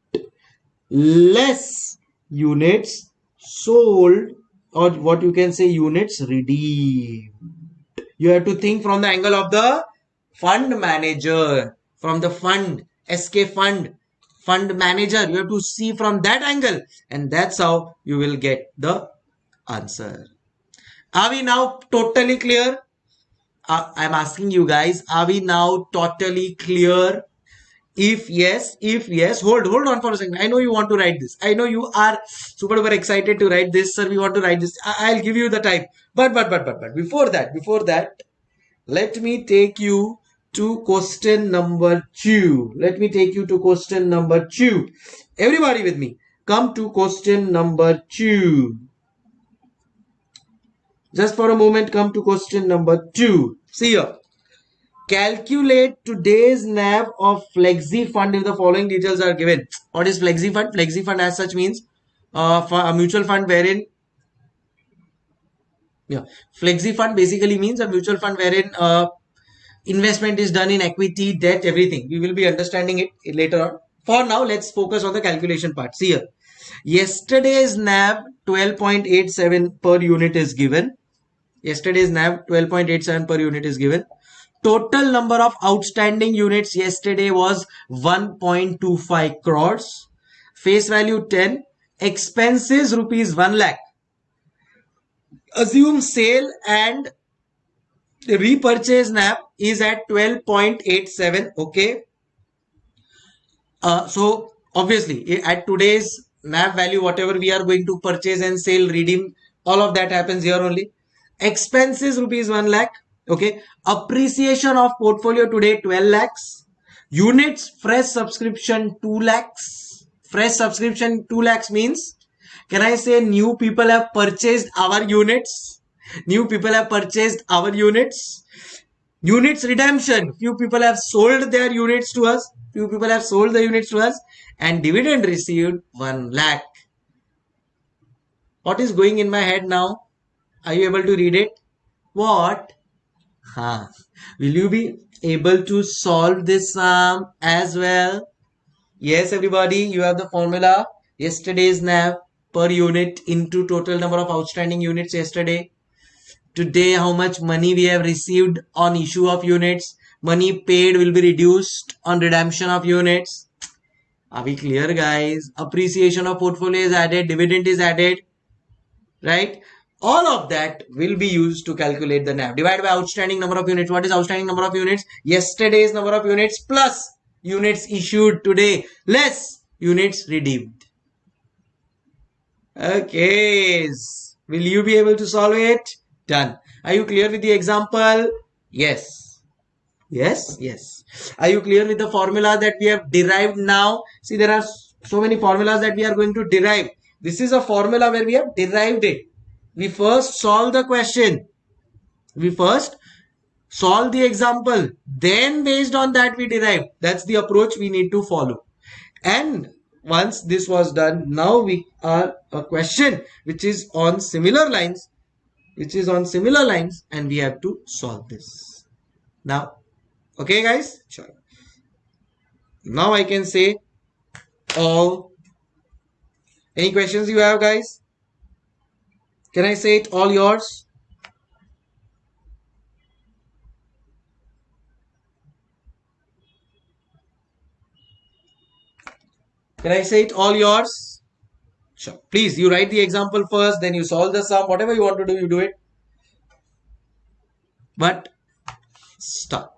less units sold or what you can say units redeemed. You have to think from the angle of the fund manager, from the fund, SK fund, fund manager. You have to see from that angle and that's how you will get the answer. Are we now totally clear? Uh, I'm asking you guys, are we now totally clear? If yes, if yes, hold, hold on for a second. I know you want to write this. I know you are super duper excited to write this, sir. We want to write this. I- will give you the time. But, but, but, but, but, before that, before that, let me take you to question number two. Let me take you to question number two. Everybody with me. Come to question number two. Just for a moment, come to question number two. See here. Calculate today's NAV of Flexi Fund if the following details are given. What is Flexi Fund? Flexi Fund as such means uh, a mutual fund wherein yeah, Flexi Fund basically means a mutual fund wherein uh, investment is done in equity, debt, everything. We will be understanding it later on. For now, let's focus on the calculation part. See here. Yesterday's NAV 12.87 per unit is given. Yesterday's NAV 12.87 per unit is given. Total number of outstanding units yesterday was 1.25 crores. Face value 10. Expenses rupees 1 lakh. Assume sale and repurchase NAV is at 12.87. Okay. Uh, so obviously at today's NAV value, whatever we are going to purchase and sell, redeem, all of that happens here only expenses rupees 1 lakh okay? Appreciation of portfolio today 12 lakhs. Units fresh subscription 2 lakhs. Fresh subscription 2 lakhs means can i say new people have purchased our units? New people have purchased our units. Units redemption. Few people have sold their units to us. Few people have sold the units to us. And dividend received 1 lakh. What is going in my head now are you able to read it? What? Huh. Will you be able to solve this sum as well? Yes, everybody, you have the formula. Yesterday's NAV per unit into total number of outstanding units yesterday. Today, how much money we have received on issue of units. Money paid will be reduced on redemption of units. Are we clear, guys? Appreciation of portfolio is added, dividend is added, right? All of that will be used to calculate the NAV. Divided by outstanding number of units. What is outstanding number of units? Yesterday's number of units plus units issued today less units redeemed. Okay. Will you be able to solve it? Done. Are you clear with the example? Yes. Yes, yes. Are you clear with the formula that we have derived now? See, there are so many formulas that we are going to derive. This is a formula where we have derived it we first solve the question. We first solve the example. Then based on that we derive. That's the approach we need to follow. And once this was done, now we are a question which is on similar lines. which is on similar lines and we have to solve this. Now, okay guys? Sure. Now I can say all. Any questions you have guys? Can I say it all yours? Can I say it all yours? Sure. Please, you write the example first, then you solve the sum. Whatever you want to do, you do it. But start.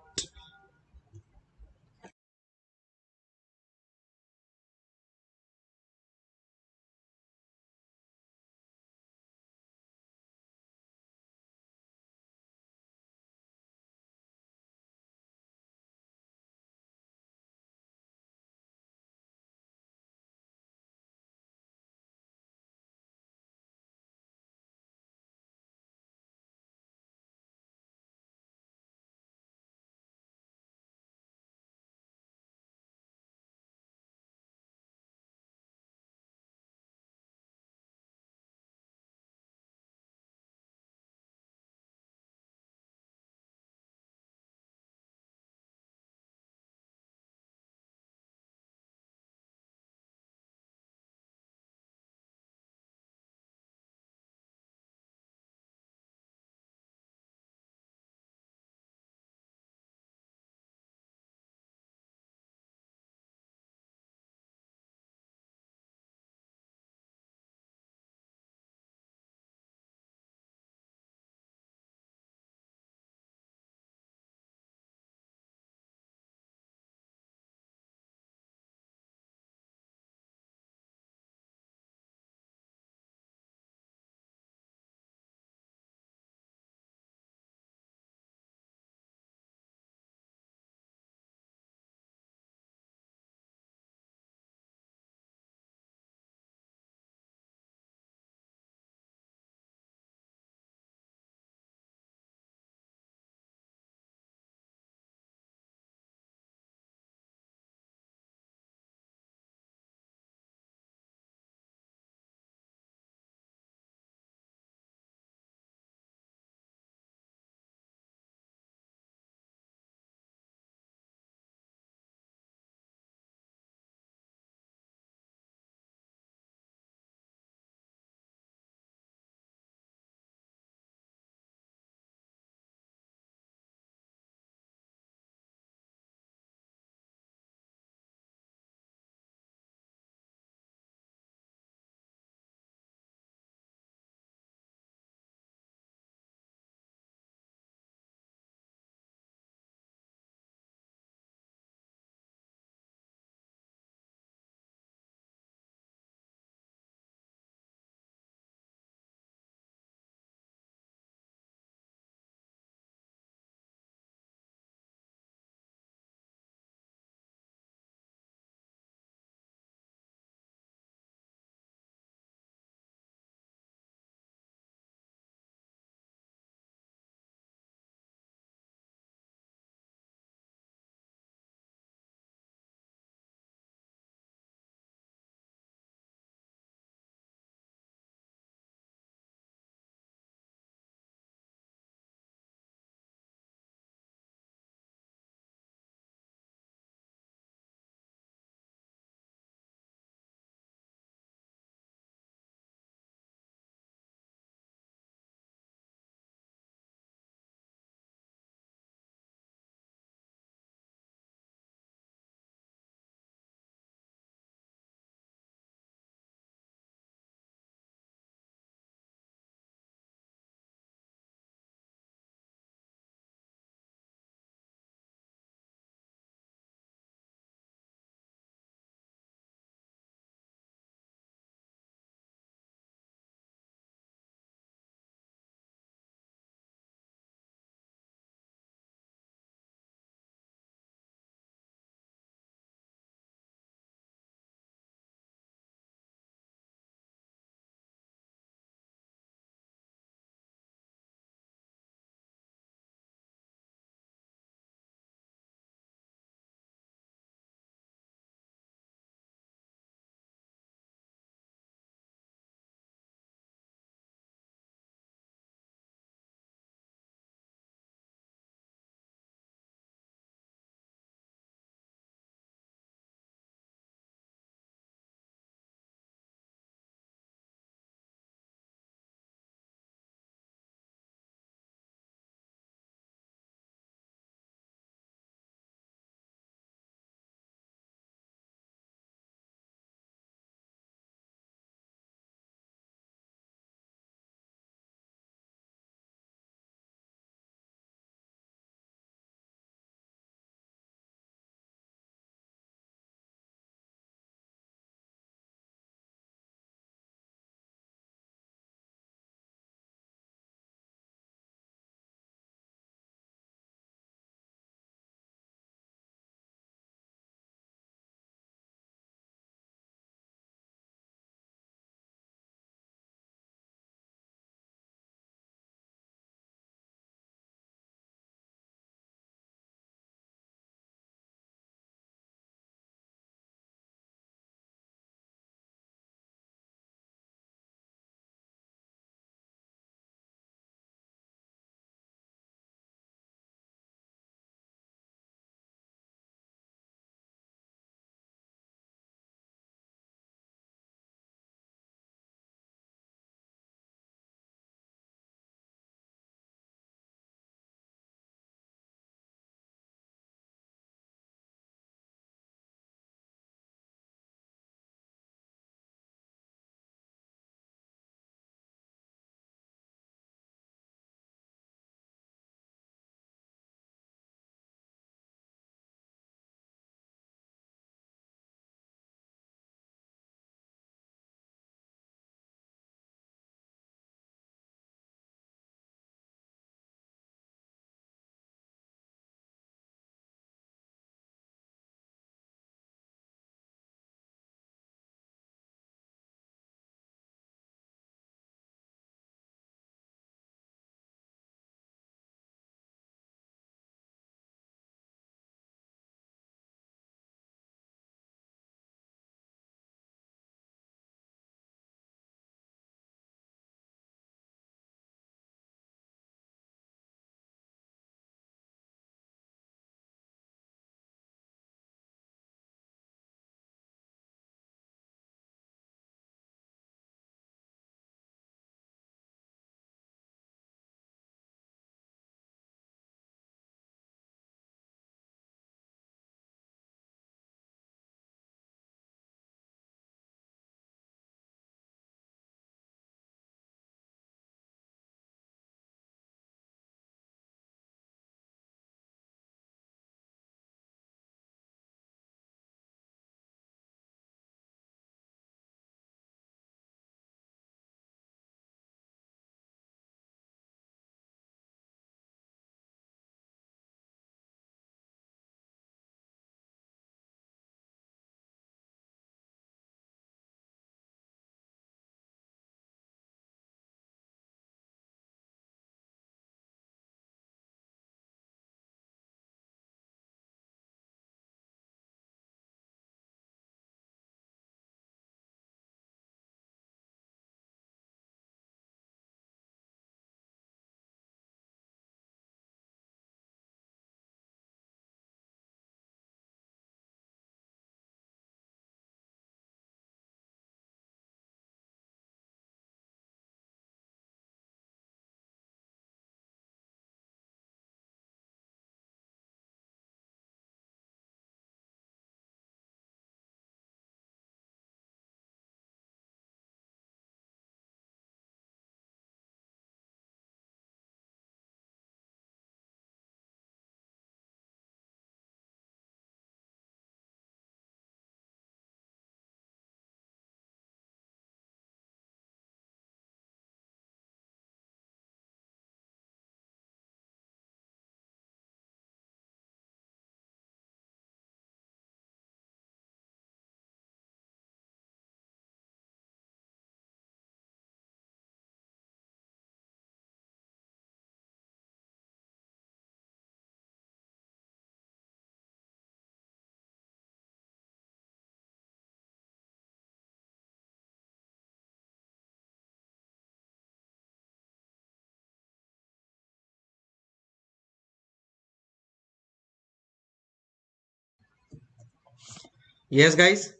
Yes, guys?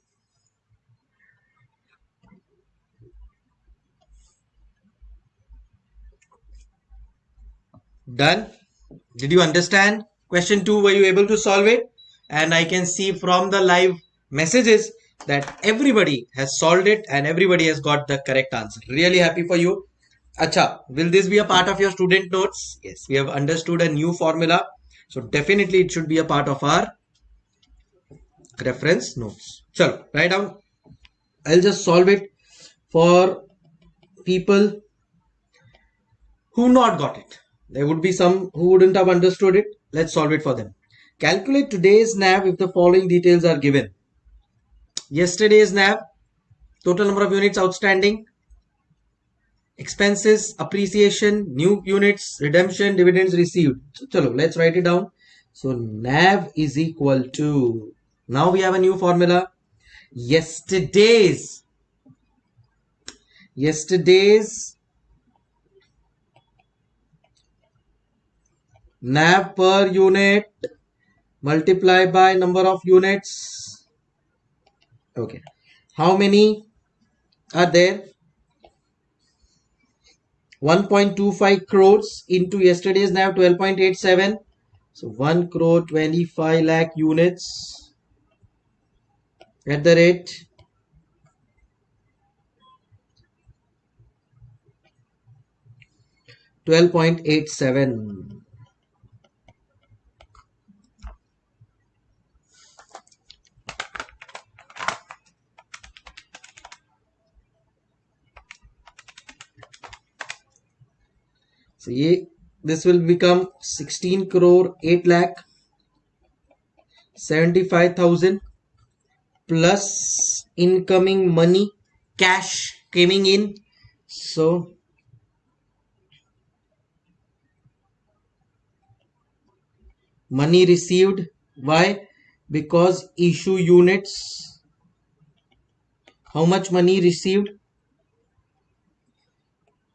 Done? Did you understand? Question 2, were you able to solve it? And I can see from the live messages that everybody has solved it and everybody has got the correct answer. Really happy for you. Acha, will this be a part of your student notes? Yes, we have understood a new formula. So definitely it should be a part of our reference notes. Chalo, write down. I'll just solve it for people who not got it. There would be some who wouldn't have understood it. Let's solve it for them. Calculate today's NAV if the following details are given. Yesterday's NAV, total number of units outstanding, expenses, appreciation, new units, redemption, dividends received. So, chalo, let's write it down. So, NAV is equal to, now we have a new formula. Yesterday's, yesterday's NAV per unit multiply by number of units. Okay. How many are there? 1.25 crores into yesterday's NAV 12.87. So 1 crore 25 lakh units at the rate Twelve point eight seven. So this will become 16 crore 8 lakh 75,000 plus incoming money cash coming in. So money received. Why? Because issue units. How much money received?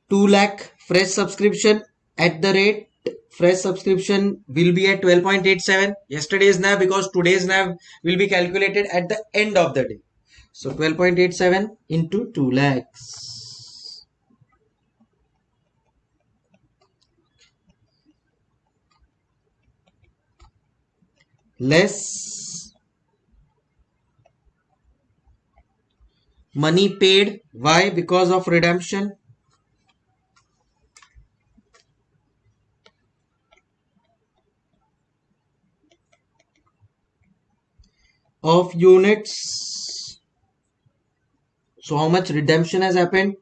2 lakh fresh subscription at the rate fresh subscription will be at 12.87 yesterday's nav because today's nav will be calculated at the end of the day. So 12.87 into 2 lakhs. Less money paid. Why? Because of redemption of units. So how much redemption has happened?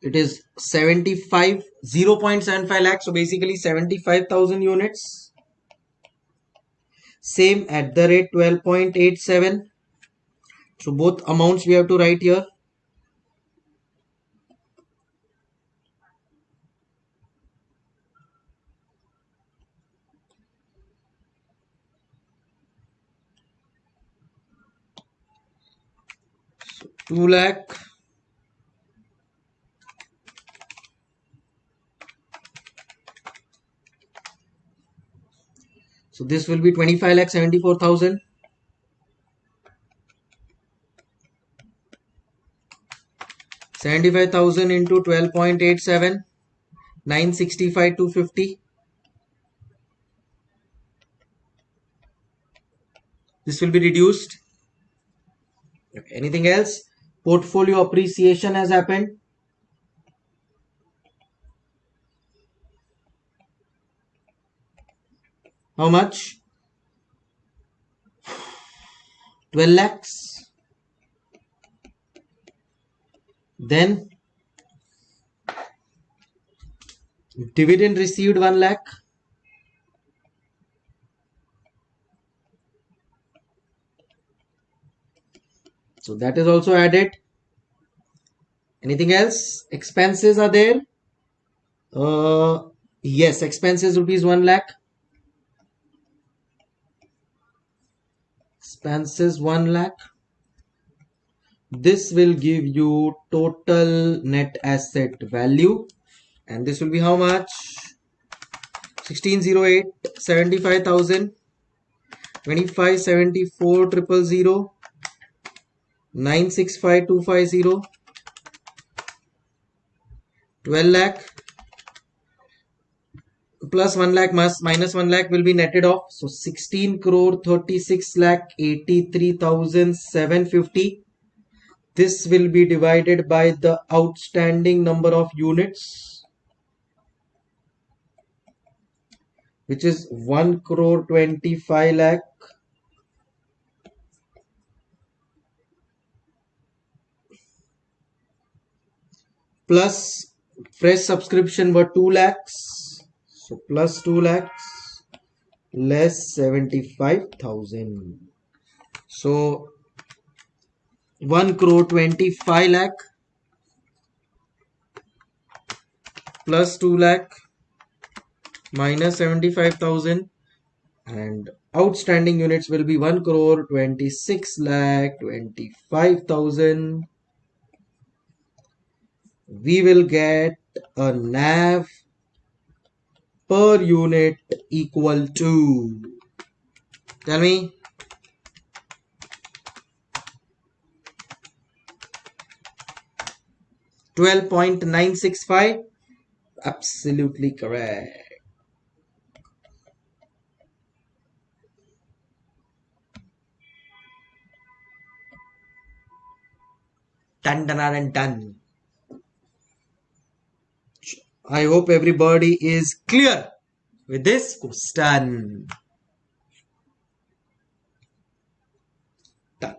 It is 75 0.75 lakh. So basically 75000 units. Same at the rate 12.87 so both amounts we have to write here 2 lakh. So this will be 25 lakh 74000 75,000 into 12.87 965 250 this will be reduced. Anything else portfolio appreciation has happened. How much? 12 lakhs. Then dividend received 1 lakh so that is also added. Anything else? Expenses are there. Uh yes expenses rupees 1 lakh. Expenses 1 lakh. This will give you total net asset value. And this will be how much? 1608 75000 25 74 triple zero 965250 12 lakh plus 1 lakh minus 1 lakh will be netted off. So 16 crore 36 lakh 83750 this will be divided by the outstanding number of units which is 1 crore 25 lakh plus fresh subscription were 2 lakhs. So plus 2 lakhs less 75000 so 1 crore 25 lakh plus 2 lakh minus 75000 and outstanding units will be 1 crore 26 lakh 25000 we will get a nav per unit equal to tell me Twelve point nine six five. Absolutely correct. Dun dun dun dun. I hope everybody is clear with this question. Done.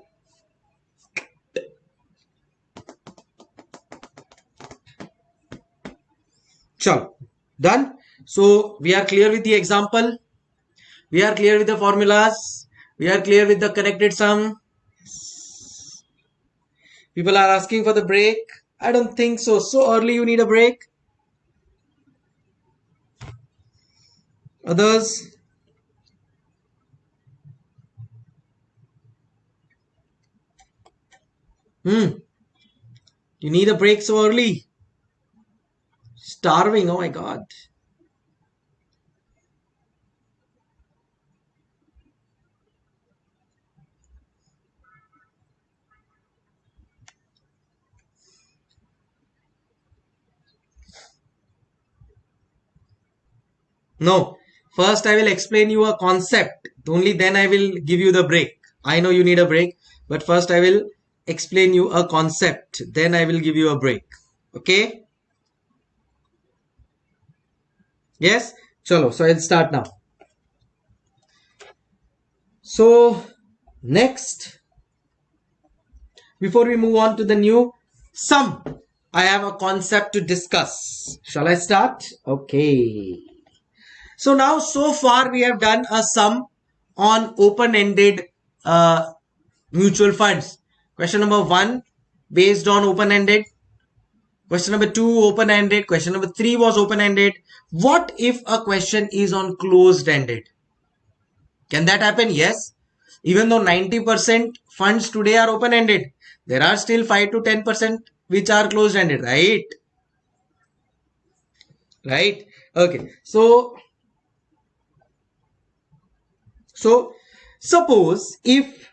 Chalo. Done. So we are clear with the example. We are clear with the formulas. We are clear with the connected sum. People are asking for the break. I don't think so. So early you need a break. Others? Hmm. You need a break so early. Starving, oh my god. No, First, I will explain you a concept. Only then I will give you the break. I know you need a break, but first I will explain you a concept. Then I will give you a break. Okay? Yes? Chalo. So I'll start now. So next, before we move on to the new sum, I have a concept to discuss. Shall I start? Okay. So now so far we have done a sum on open-ended uh, mutual funds. Question number one based on open-ended. Question number two open-ended. Question number three was open-ended. What if a question is on closed-ended? Can that happen? Yes. Even though 90% funds today are open-ended, there are still 5 to 10% which are closed-ended, right? Right? Okay. So so suppose if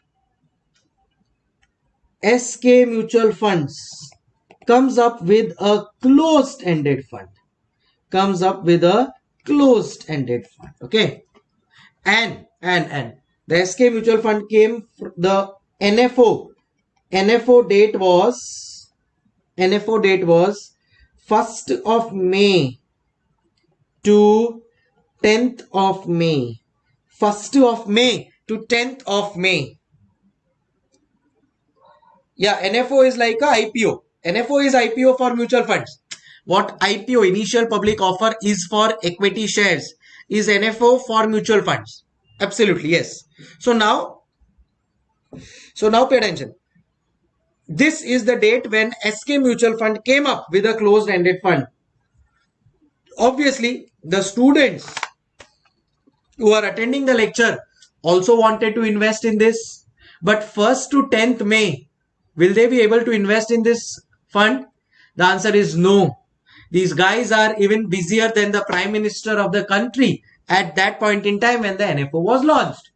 SK mutual funds comes up with a closed ended fund comes up with a closed ended fund okay? And and and the SK mutual fund came the NFO NFO date was NFO date was 1st of May to 10th of May 1st of May to 10th of May. Yeah, NFO is like a IPO. NFO is IPO for mutual funds. What IPO, initial public offer, is for equity shares. Is NFO for mutual funds? Absolutely, yes. So now, so now pay attention. This is the date when SK Mutual Fund came up with a closed-ended fund. Obviously, the students who are attending the lecture also wanted to invest in this. But 1st to 10th May, will they be able to invest in this fund? The answer is no. These guys are even busier than the prime minister of the country at that point in time when the NFO was launched.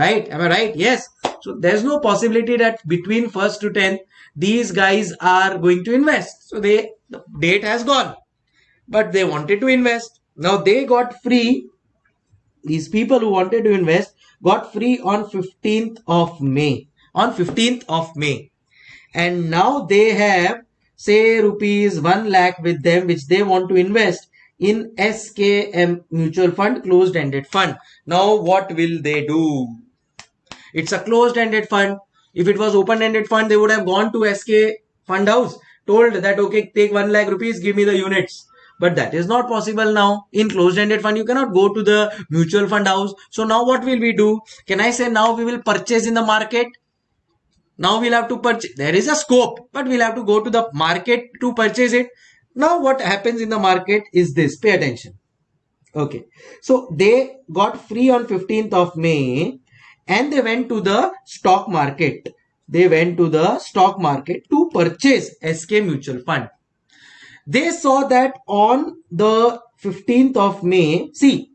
right am i right yes so there's no possibility that between first to 10th these guys are going to invest so they the date has gone but they wanted to invest now they got free these people who wanted to invest got free on 15th of may. On 15th of may. And now they have say rupees 1 lakh with them which they want to invest in SKM mutual fund closed ended fund. Now what will they do? It's a closed ended fund. If it was open ended fund they would have gone to SK fund house told that okay take 1 lakh rupees give me the units but that is not possible now. In closed ended fund you cannot go to the mutual fund house. So now what will we do? Can i say now we will purchase in the market? Now we'll have to purchase there is a scope but we'll have to go to the market to purchase it. Now what happens in the market is this. Pay attention. Okay. So they got free on 15th of may and they went to the stock market. They went to the stock market to purchase sk mutual fund they saw that on the 15th of may see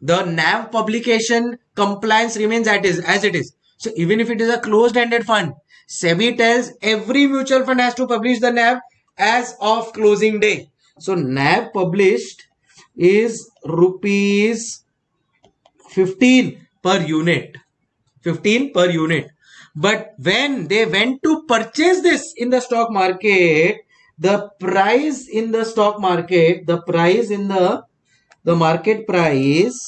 the nav publication compliance remains as it is. So even if it is a closed ended fund sebi tells every mutual fund has to publish the nav as of closing day. So nav published is rupees 15 per unit. 15 per unit. But when they went to purchase this in the stock market the price in the stock market the price in the the market price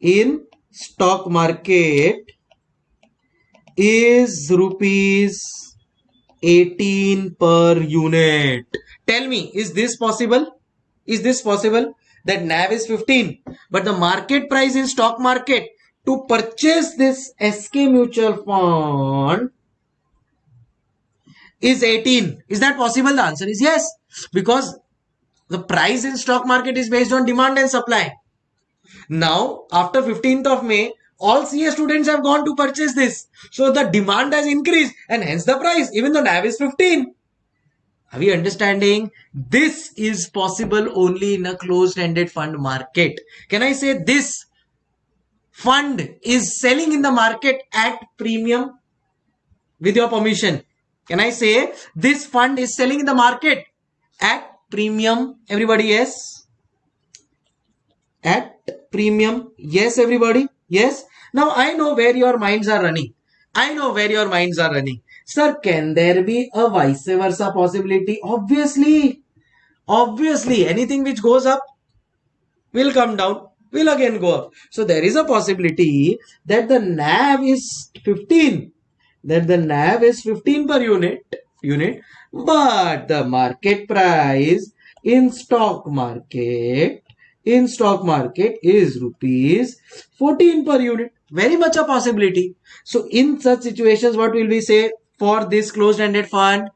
in stock market is rupees 18 per unit. Tell me is this possible? Is this possible? That nav is 15 but the market price in stock market to purchase this sk mutual fund is 18. Is that possible? The answer is yes. Because the price in stock market is based on demand and supply. Now, after 15th of May, all CA students have gone to purchase this. So the demand has increased and hence the price, even though NAV is 15. Are we understanding? This is possible only in a closed-ended fund market. Can I say this fund is selling in the market at premium? With your permission, can I say this fund is selling in the market at premium? Everybody, yes? At premium? Yes, everybody? Yes? Now I know where your minds are running. I know where your minds are running. Sir, can there be a vice versa possibility? Obviously. Obviously, anything which goes up will come down, will again go up. So there is a possibility that the NAV is 15 that the NAV is 15 per unit unit but the market price in stock market in stock market is rupees 14 per unit. Very much a possibility. So in such situations what will we say for this closed ended fund?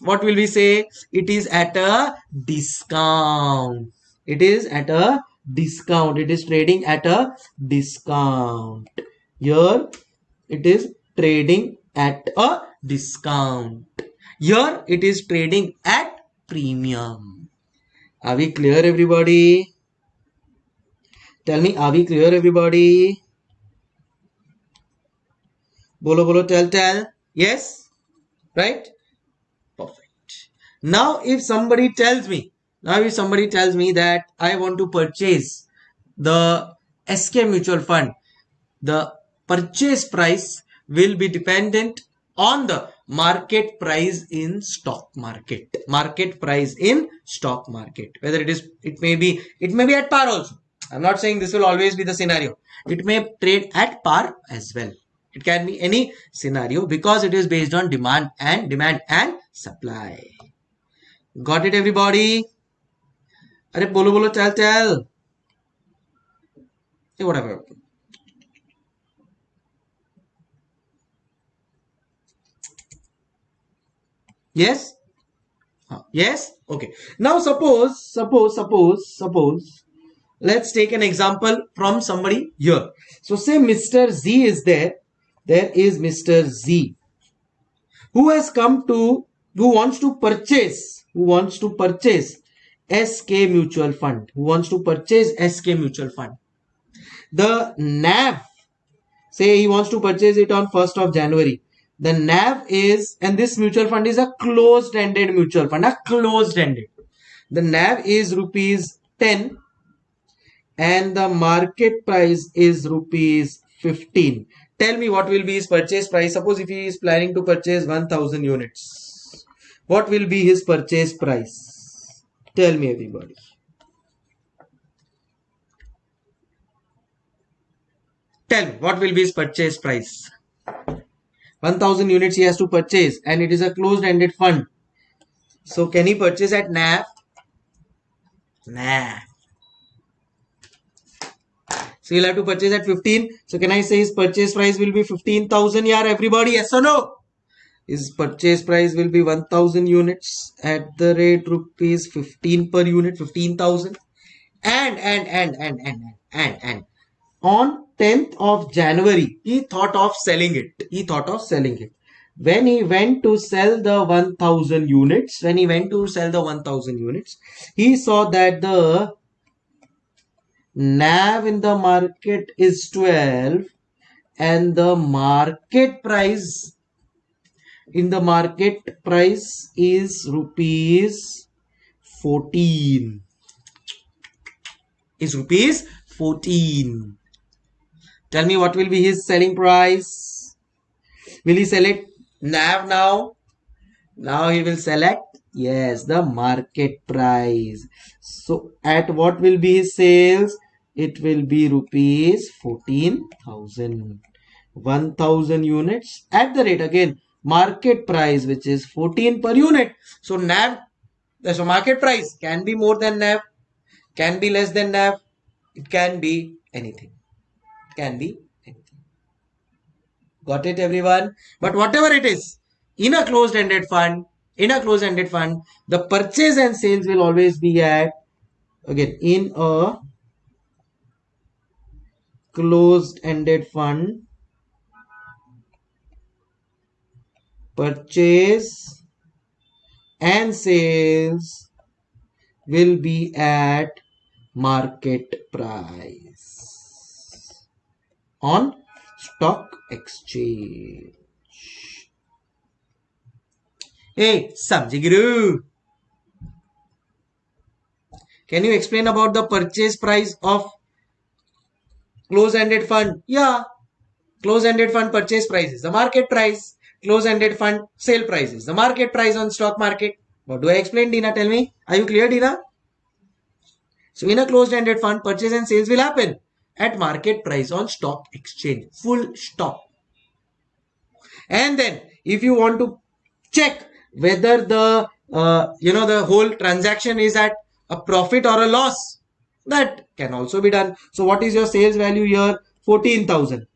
What will we say? It is at a discount. It is at a discount. It is trading at a discount. Here it is trading at a discount. Here it is trading at premium. Are we clear everybody? Tell me, are we clear everybody? Bolo bolo tell tell. Yes? Right? Perfect. Now if somebody tells me, now if somebody tells me that I want to purchase the SK mutual fund, the purchase price will be dependent on the market price in stock market. Market price in stock market. Whether it is it may be it may be at par also. I'm not saying this will always be the scenario. It may trade at par as well. It can be any scenario because it is based on demand and demand and supply. Got it everybody? are bolo bolo chal chal whatever Yes? Uh, yes? Okay. Now suppose, suppose, suppose, suppose, let's take an example from somebody here. So say Mr. Z is there. There is Mr. Z who has come to, who wants to purchase, who wants to purchase SK mutual fund, who wants to purchase SK mutual fund. The NAV say he wants to purchase it on 1st of January. The NAV is, and this mutual fund is a closed ended mutual fund, a closed ended. The NAV is rupees 10 and the market price is rupees 15. Tell me what will be his purchase price. Suppose if he is planning to purchase 1000 units, what will be his purchase price? Tell me everybody. Tell me what will be his purchase price? 1000 units he has to purchase and it is a closed ended fund. So can he purchase at NAV? Nah. So he'll have to purchase at 15. So can I say his purchase price will be 15,000 Yeah, everybody? Yes or no? His purchase price will be 1000 units at the rate rupees 15 per unit, 15,000. And, and, and, and, and, and, and, on 10th of January, he thought of selling it. He thought of selling it. When he went to sell the 1000 units, when he went to sell the 1000 units, he saw that the NAV in the market is 12 and the market price in the market price is rupees 14 is rupees 14 Tell me what will be his selling price. Will he sell it NAV now? Now he will select yes the market price. So at what will be his sales? It will be rupees 14,000. 1000 units at the rate again market price which is 14 per unit. So NAV so market price can be more than NAV can be less than NAV it can be anything can be anything. Got it everyone? But whatever it is, in a closed-ended fund, in a closed-ended fund, the purchase and sales will always be at, again, in a closed-ended fund, purchase and sales will be at market price on stock exchange. Hey, Samjiguru. Can you explain about the purchase price of close-ended fund? Yeah, close-ended fund purchase prices, the market price. Close-ended fund sale prices, the market price on stock market. What do I explain, Dina? Tell me. Are you clear, Dina? So in a closed-ended fund, purchase and sales will happen at market price on stock exchange. Full stop. And then if you want to check whether the uh, you know the whole transaction is at a profit or a loss that can also be done. So what is your sales value here? 14000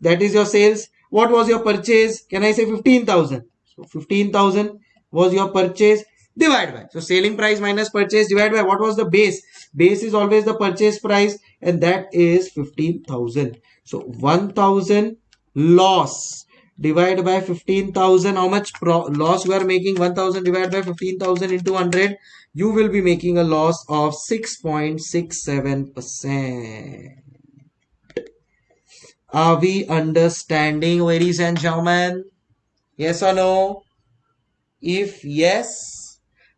that is your sales. What was your purchase? Can i say 15000 so 15000 was your purchase divided by. So selling price minus purchase divided by. What was the base? Base is always the purchase price and that is 15000 so 1000 loss divided by 15000 how much loss we are making? 1000 divided by 15000 into 100 you will be making a loss of 6.67 percent. Are we understanding ladies and gentlemen? Yes or no? If yes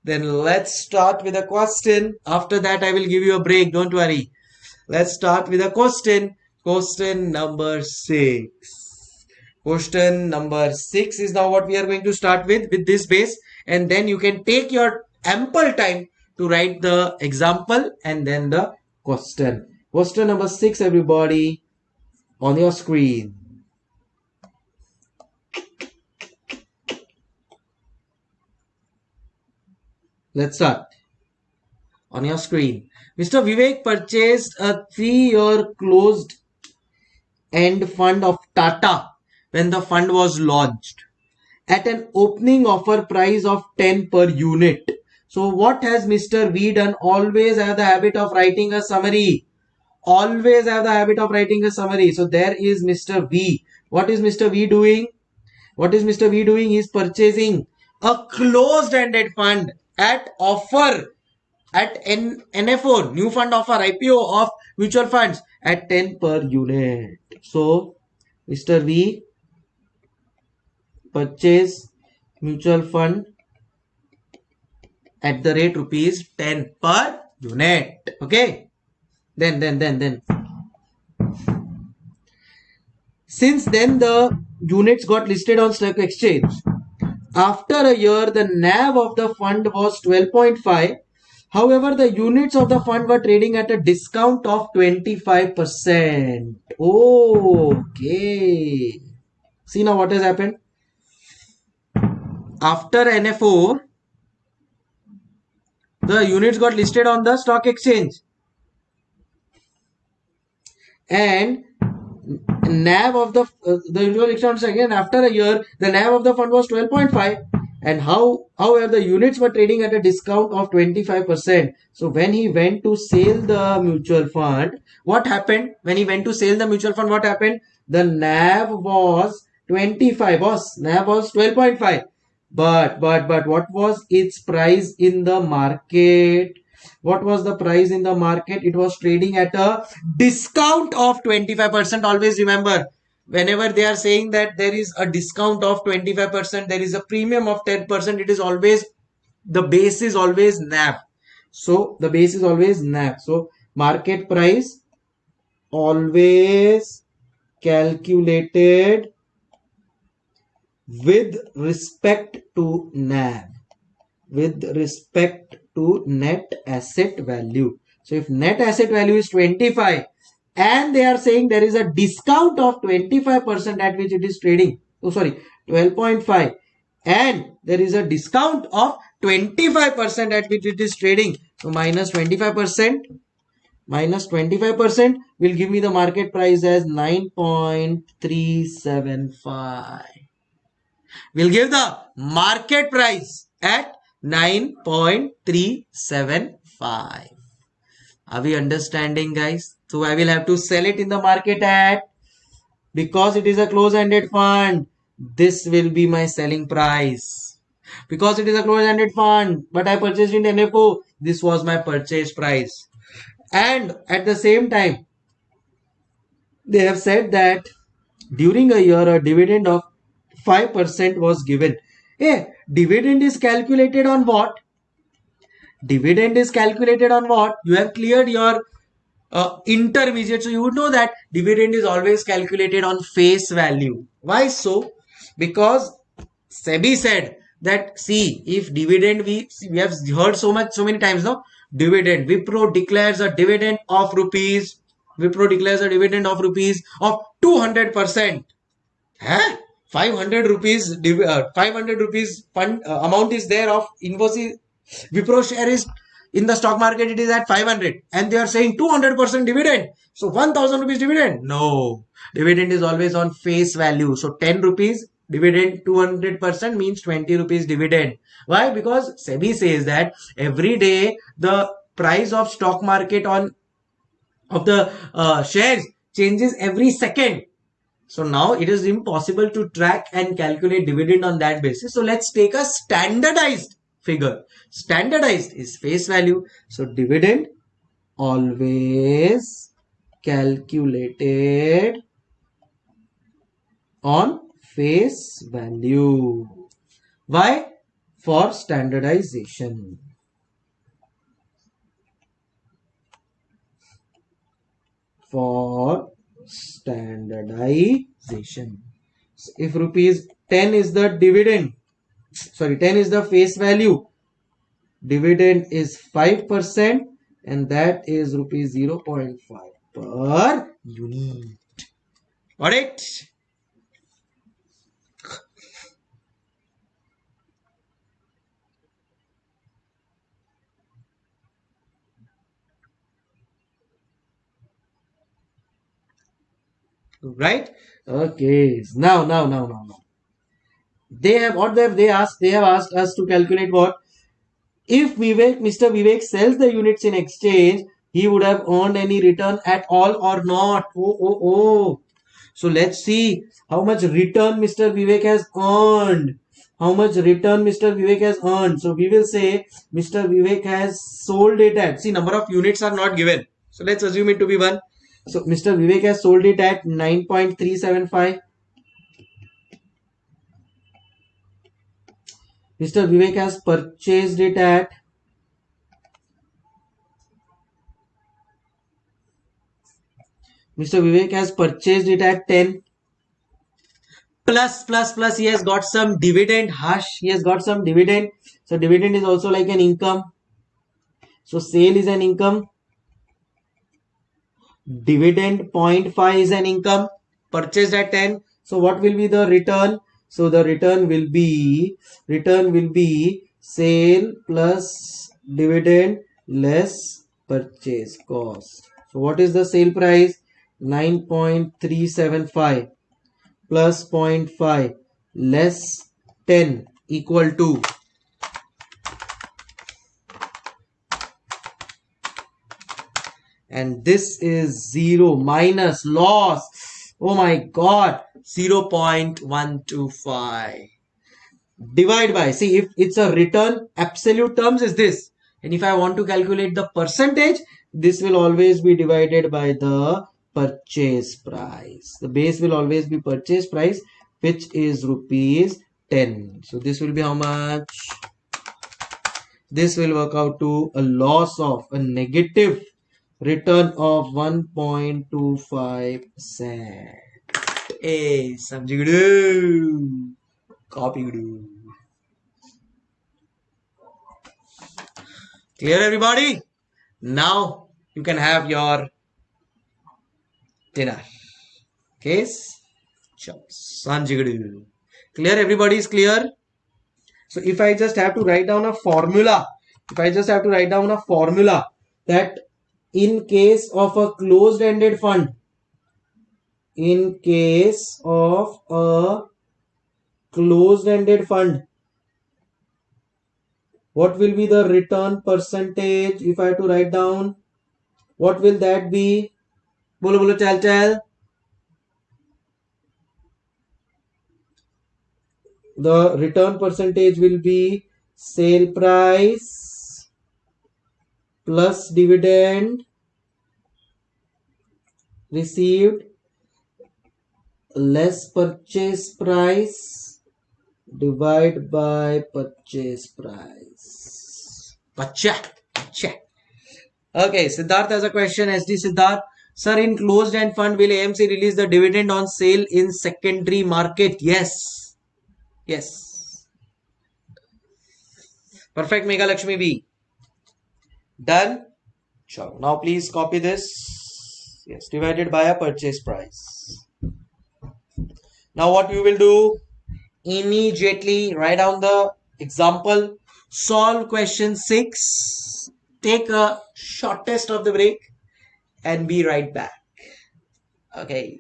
then let's start with a question. After that, I will give you a break. Don't worry. Let's start with a question. Question number six. Question number six is now what we are going to start with, with this base. And then you can take your ample time to write the example and then the question. Question number six, everybody, on your screen. Let's start. On your screen. Mr. Vivek purchased a three-year closed end fund of Tata when the fund was launched at an opening offer price of 10 per unit. So what has Mr. V done? Always have the habit of writing a summary. Always have the habit of writing a summary. So there is Mr. V. What is Mr. V doing? What is Mr. V doing? He is purchasing a closed-ended fund at offer at N NFO new fund offer IPO of mutual funds at 10 per unit So Mr. V purchase mutual fund at the rate rupees 10 per unit. Okay. Then, then, then, then. Since then, the units got listed on stock exchange. After a year, the NAV of the fund was 12.5. However, the units of the fund were trading at a discount of 25%. Okay. See now what has happened. After NFO, the units got listed on the stock exchange. And NAV of the uh, the usual exchange again after a year the NAV of the fund was 12.5 and how however the units were trading at a discount of 25% so when he went to sell the mutual fund what happened? When he went to sell the mutual fund what happened? The NAV was 25 was NAV was 12.5 but but but what was its price in the market? What was the price in the market? It was trading at a discount of 25% always remember whenever they are saying that there is a discount of 25% there is a premium of 10% it is always the base is always NAV so the base is always NAV so market price always calculated with respect to NAV with respect to net asset value. So if net asset value is 25 and they are saying there is a discount of 25% at which it is trading. Oh, sorry, 12.5 and there is a discount of 25% at which it is trading. So minus 25% minus 25% will give me the market price as 9.375. We'll give the market price at 9.375. Are we understanding guys? So I will have to sell it in the market at because it is a close-ended fund. This will be my selling price. Because it is a close-ended fund, but I purchased in NFO, this was my purchase price. And at the same time, they have said that during a year, a dividend of 5% was given. Hey, dividend is calculated on what? Dividend is calculated on what? You have cleared your uh, intermediate. So you would know that dividend is always calculated on face value. Why so? Because SEBI said that see if dividend we we have heard so much so many times now dividend Wipro declares a dividend of rupees Wipro declares a dividend of rupees of 200 percent. Huh? 500 rupees uh, 500 rupees fund uh, amount is there of Infosys Wipro share is in the stock market it is at 500 and they are saying 200% dividend. So 1000 rupees dividend. No. Dividend is always on face value. So 10 rupees dividend 200% means 20 rupees dividend. Why? Because sebi says that every day the price of stock market on of the uh, shares changes every second. So now it is impossible to track and calculate dividend on that basis. So let's take a standardized figure. Standardized is face value. So dividend always calculated on face value. Why? For standardization. For standardization. So if rupees 10 is the dividend, sorry, 10 is the face value, dividend is 5% and that is rupees 0.5 per unit. Got it? right okay now now now now now they have what they have they asked they have asked us to calculate what? If vivek mr vivek sells the units in exchange he would have earned any return at all or not? Oh oh oh. So let's see how much return mr vivek has earned. How much return mr vivek has earned. So we will say mr vivek has sold it at see number of units are not given. So let's assume it to be one. So Mr. Vivek has sold it at 9.375. Mr. Vivek has purchased it at Mr. Vivek has purchased it at 10 plus plus plus he has got some dividend. Hush he has got some dividend. So dividend is also like an income. So sale is an income. Dividend 0.5 is an income. Purchased at 10 so what will be the return so the return will be return will be sale plus dividend less purchase cost. So what is the sale price? 9.375 plus 0.5 less 10 equal to. And this is 0 minus loss. Oh my god 0 0.125 divide by see if it's a return absolute terms is this. And if I want to calculate the percentage this will always be divided by the purchase price. The base will always be purchase price which is rupees 10 so this will be how much? This will work out to a loss of a negative return of 1.25 percent hey samjigudu copy clear everybody now you can have your dinner. Case? Sanjigadu. Clear? Everybody is clear? So if I just have to write down a formula, if I just have to write down a formula that in case of a closed ended fund, in case of a closed-ended fund. What will be the return percentage if I have to write down? What will that be? bolo bolo chal chal the return percentage will be sale price plus dividend received less purchase price divide by purchase price pacha pacha okay siddharth has a question sd siddharth Sir, in closed end fund, will AMC release the dividend on sale in secondary market? Yes. Yes. Perfect, Mega Lakshmi B. Done. Now please copy this. Yes, divided by a purchase price. Now what you will do? Immediately write down the example. Solve question 6. Take a short test of the break and be right back. Okay.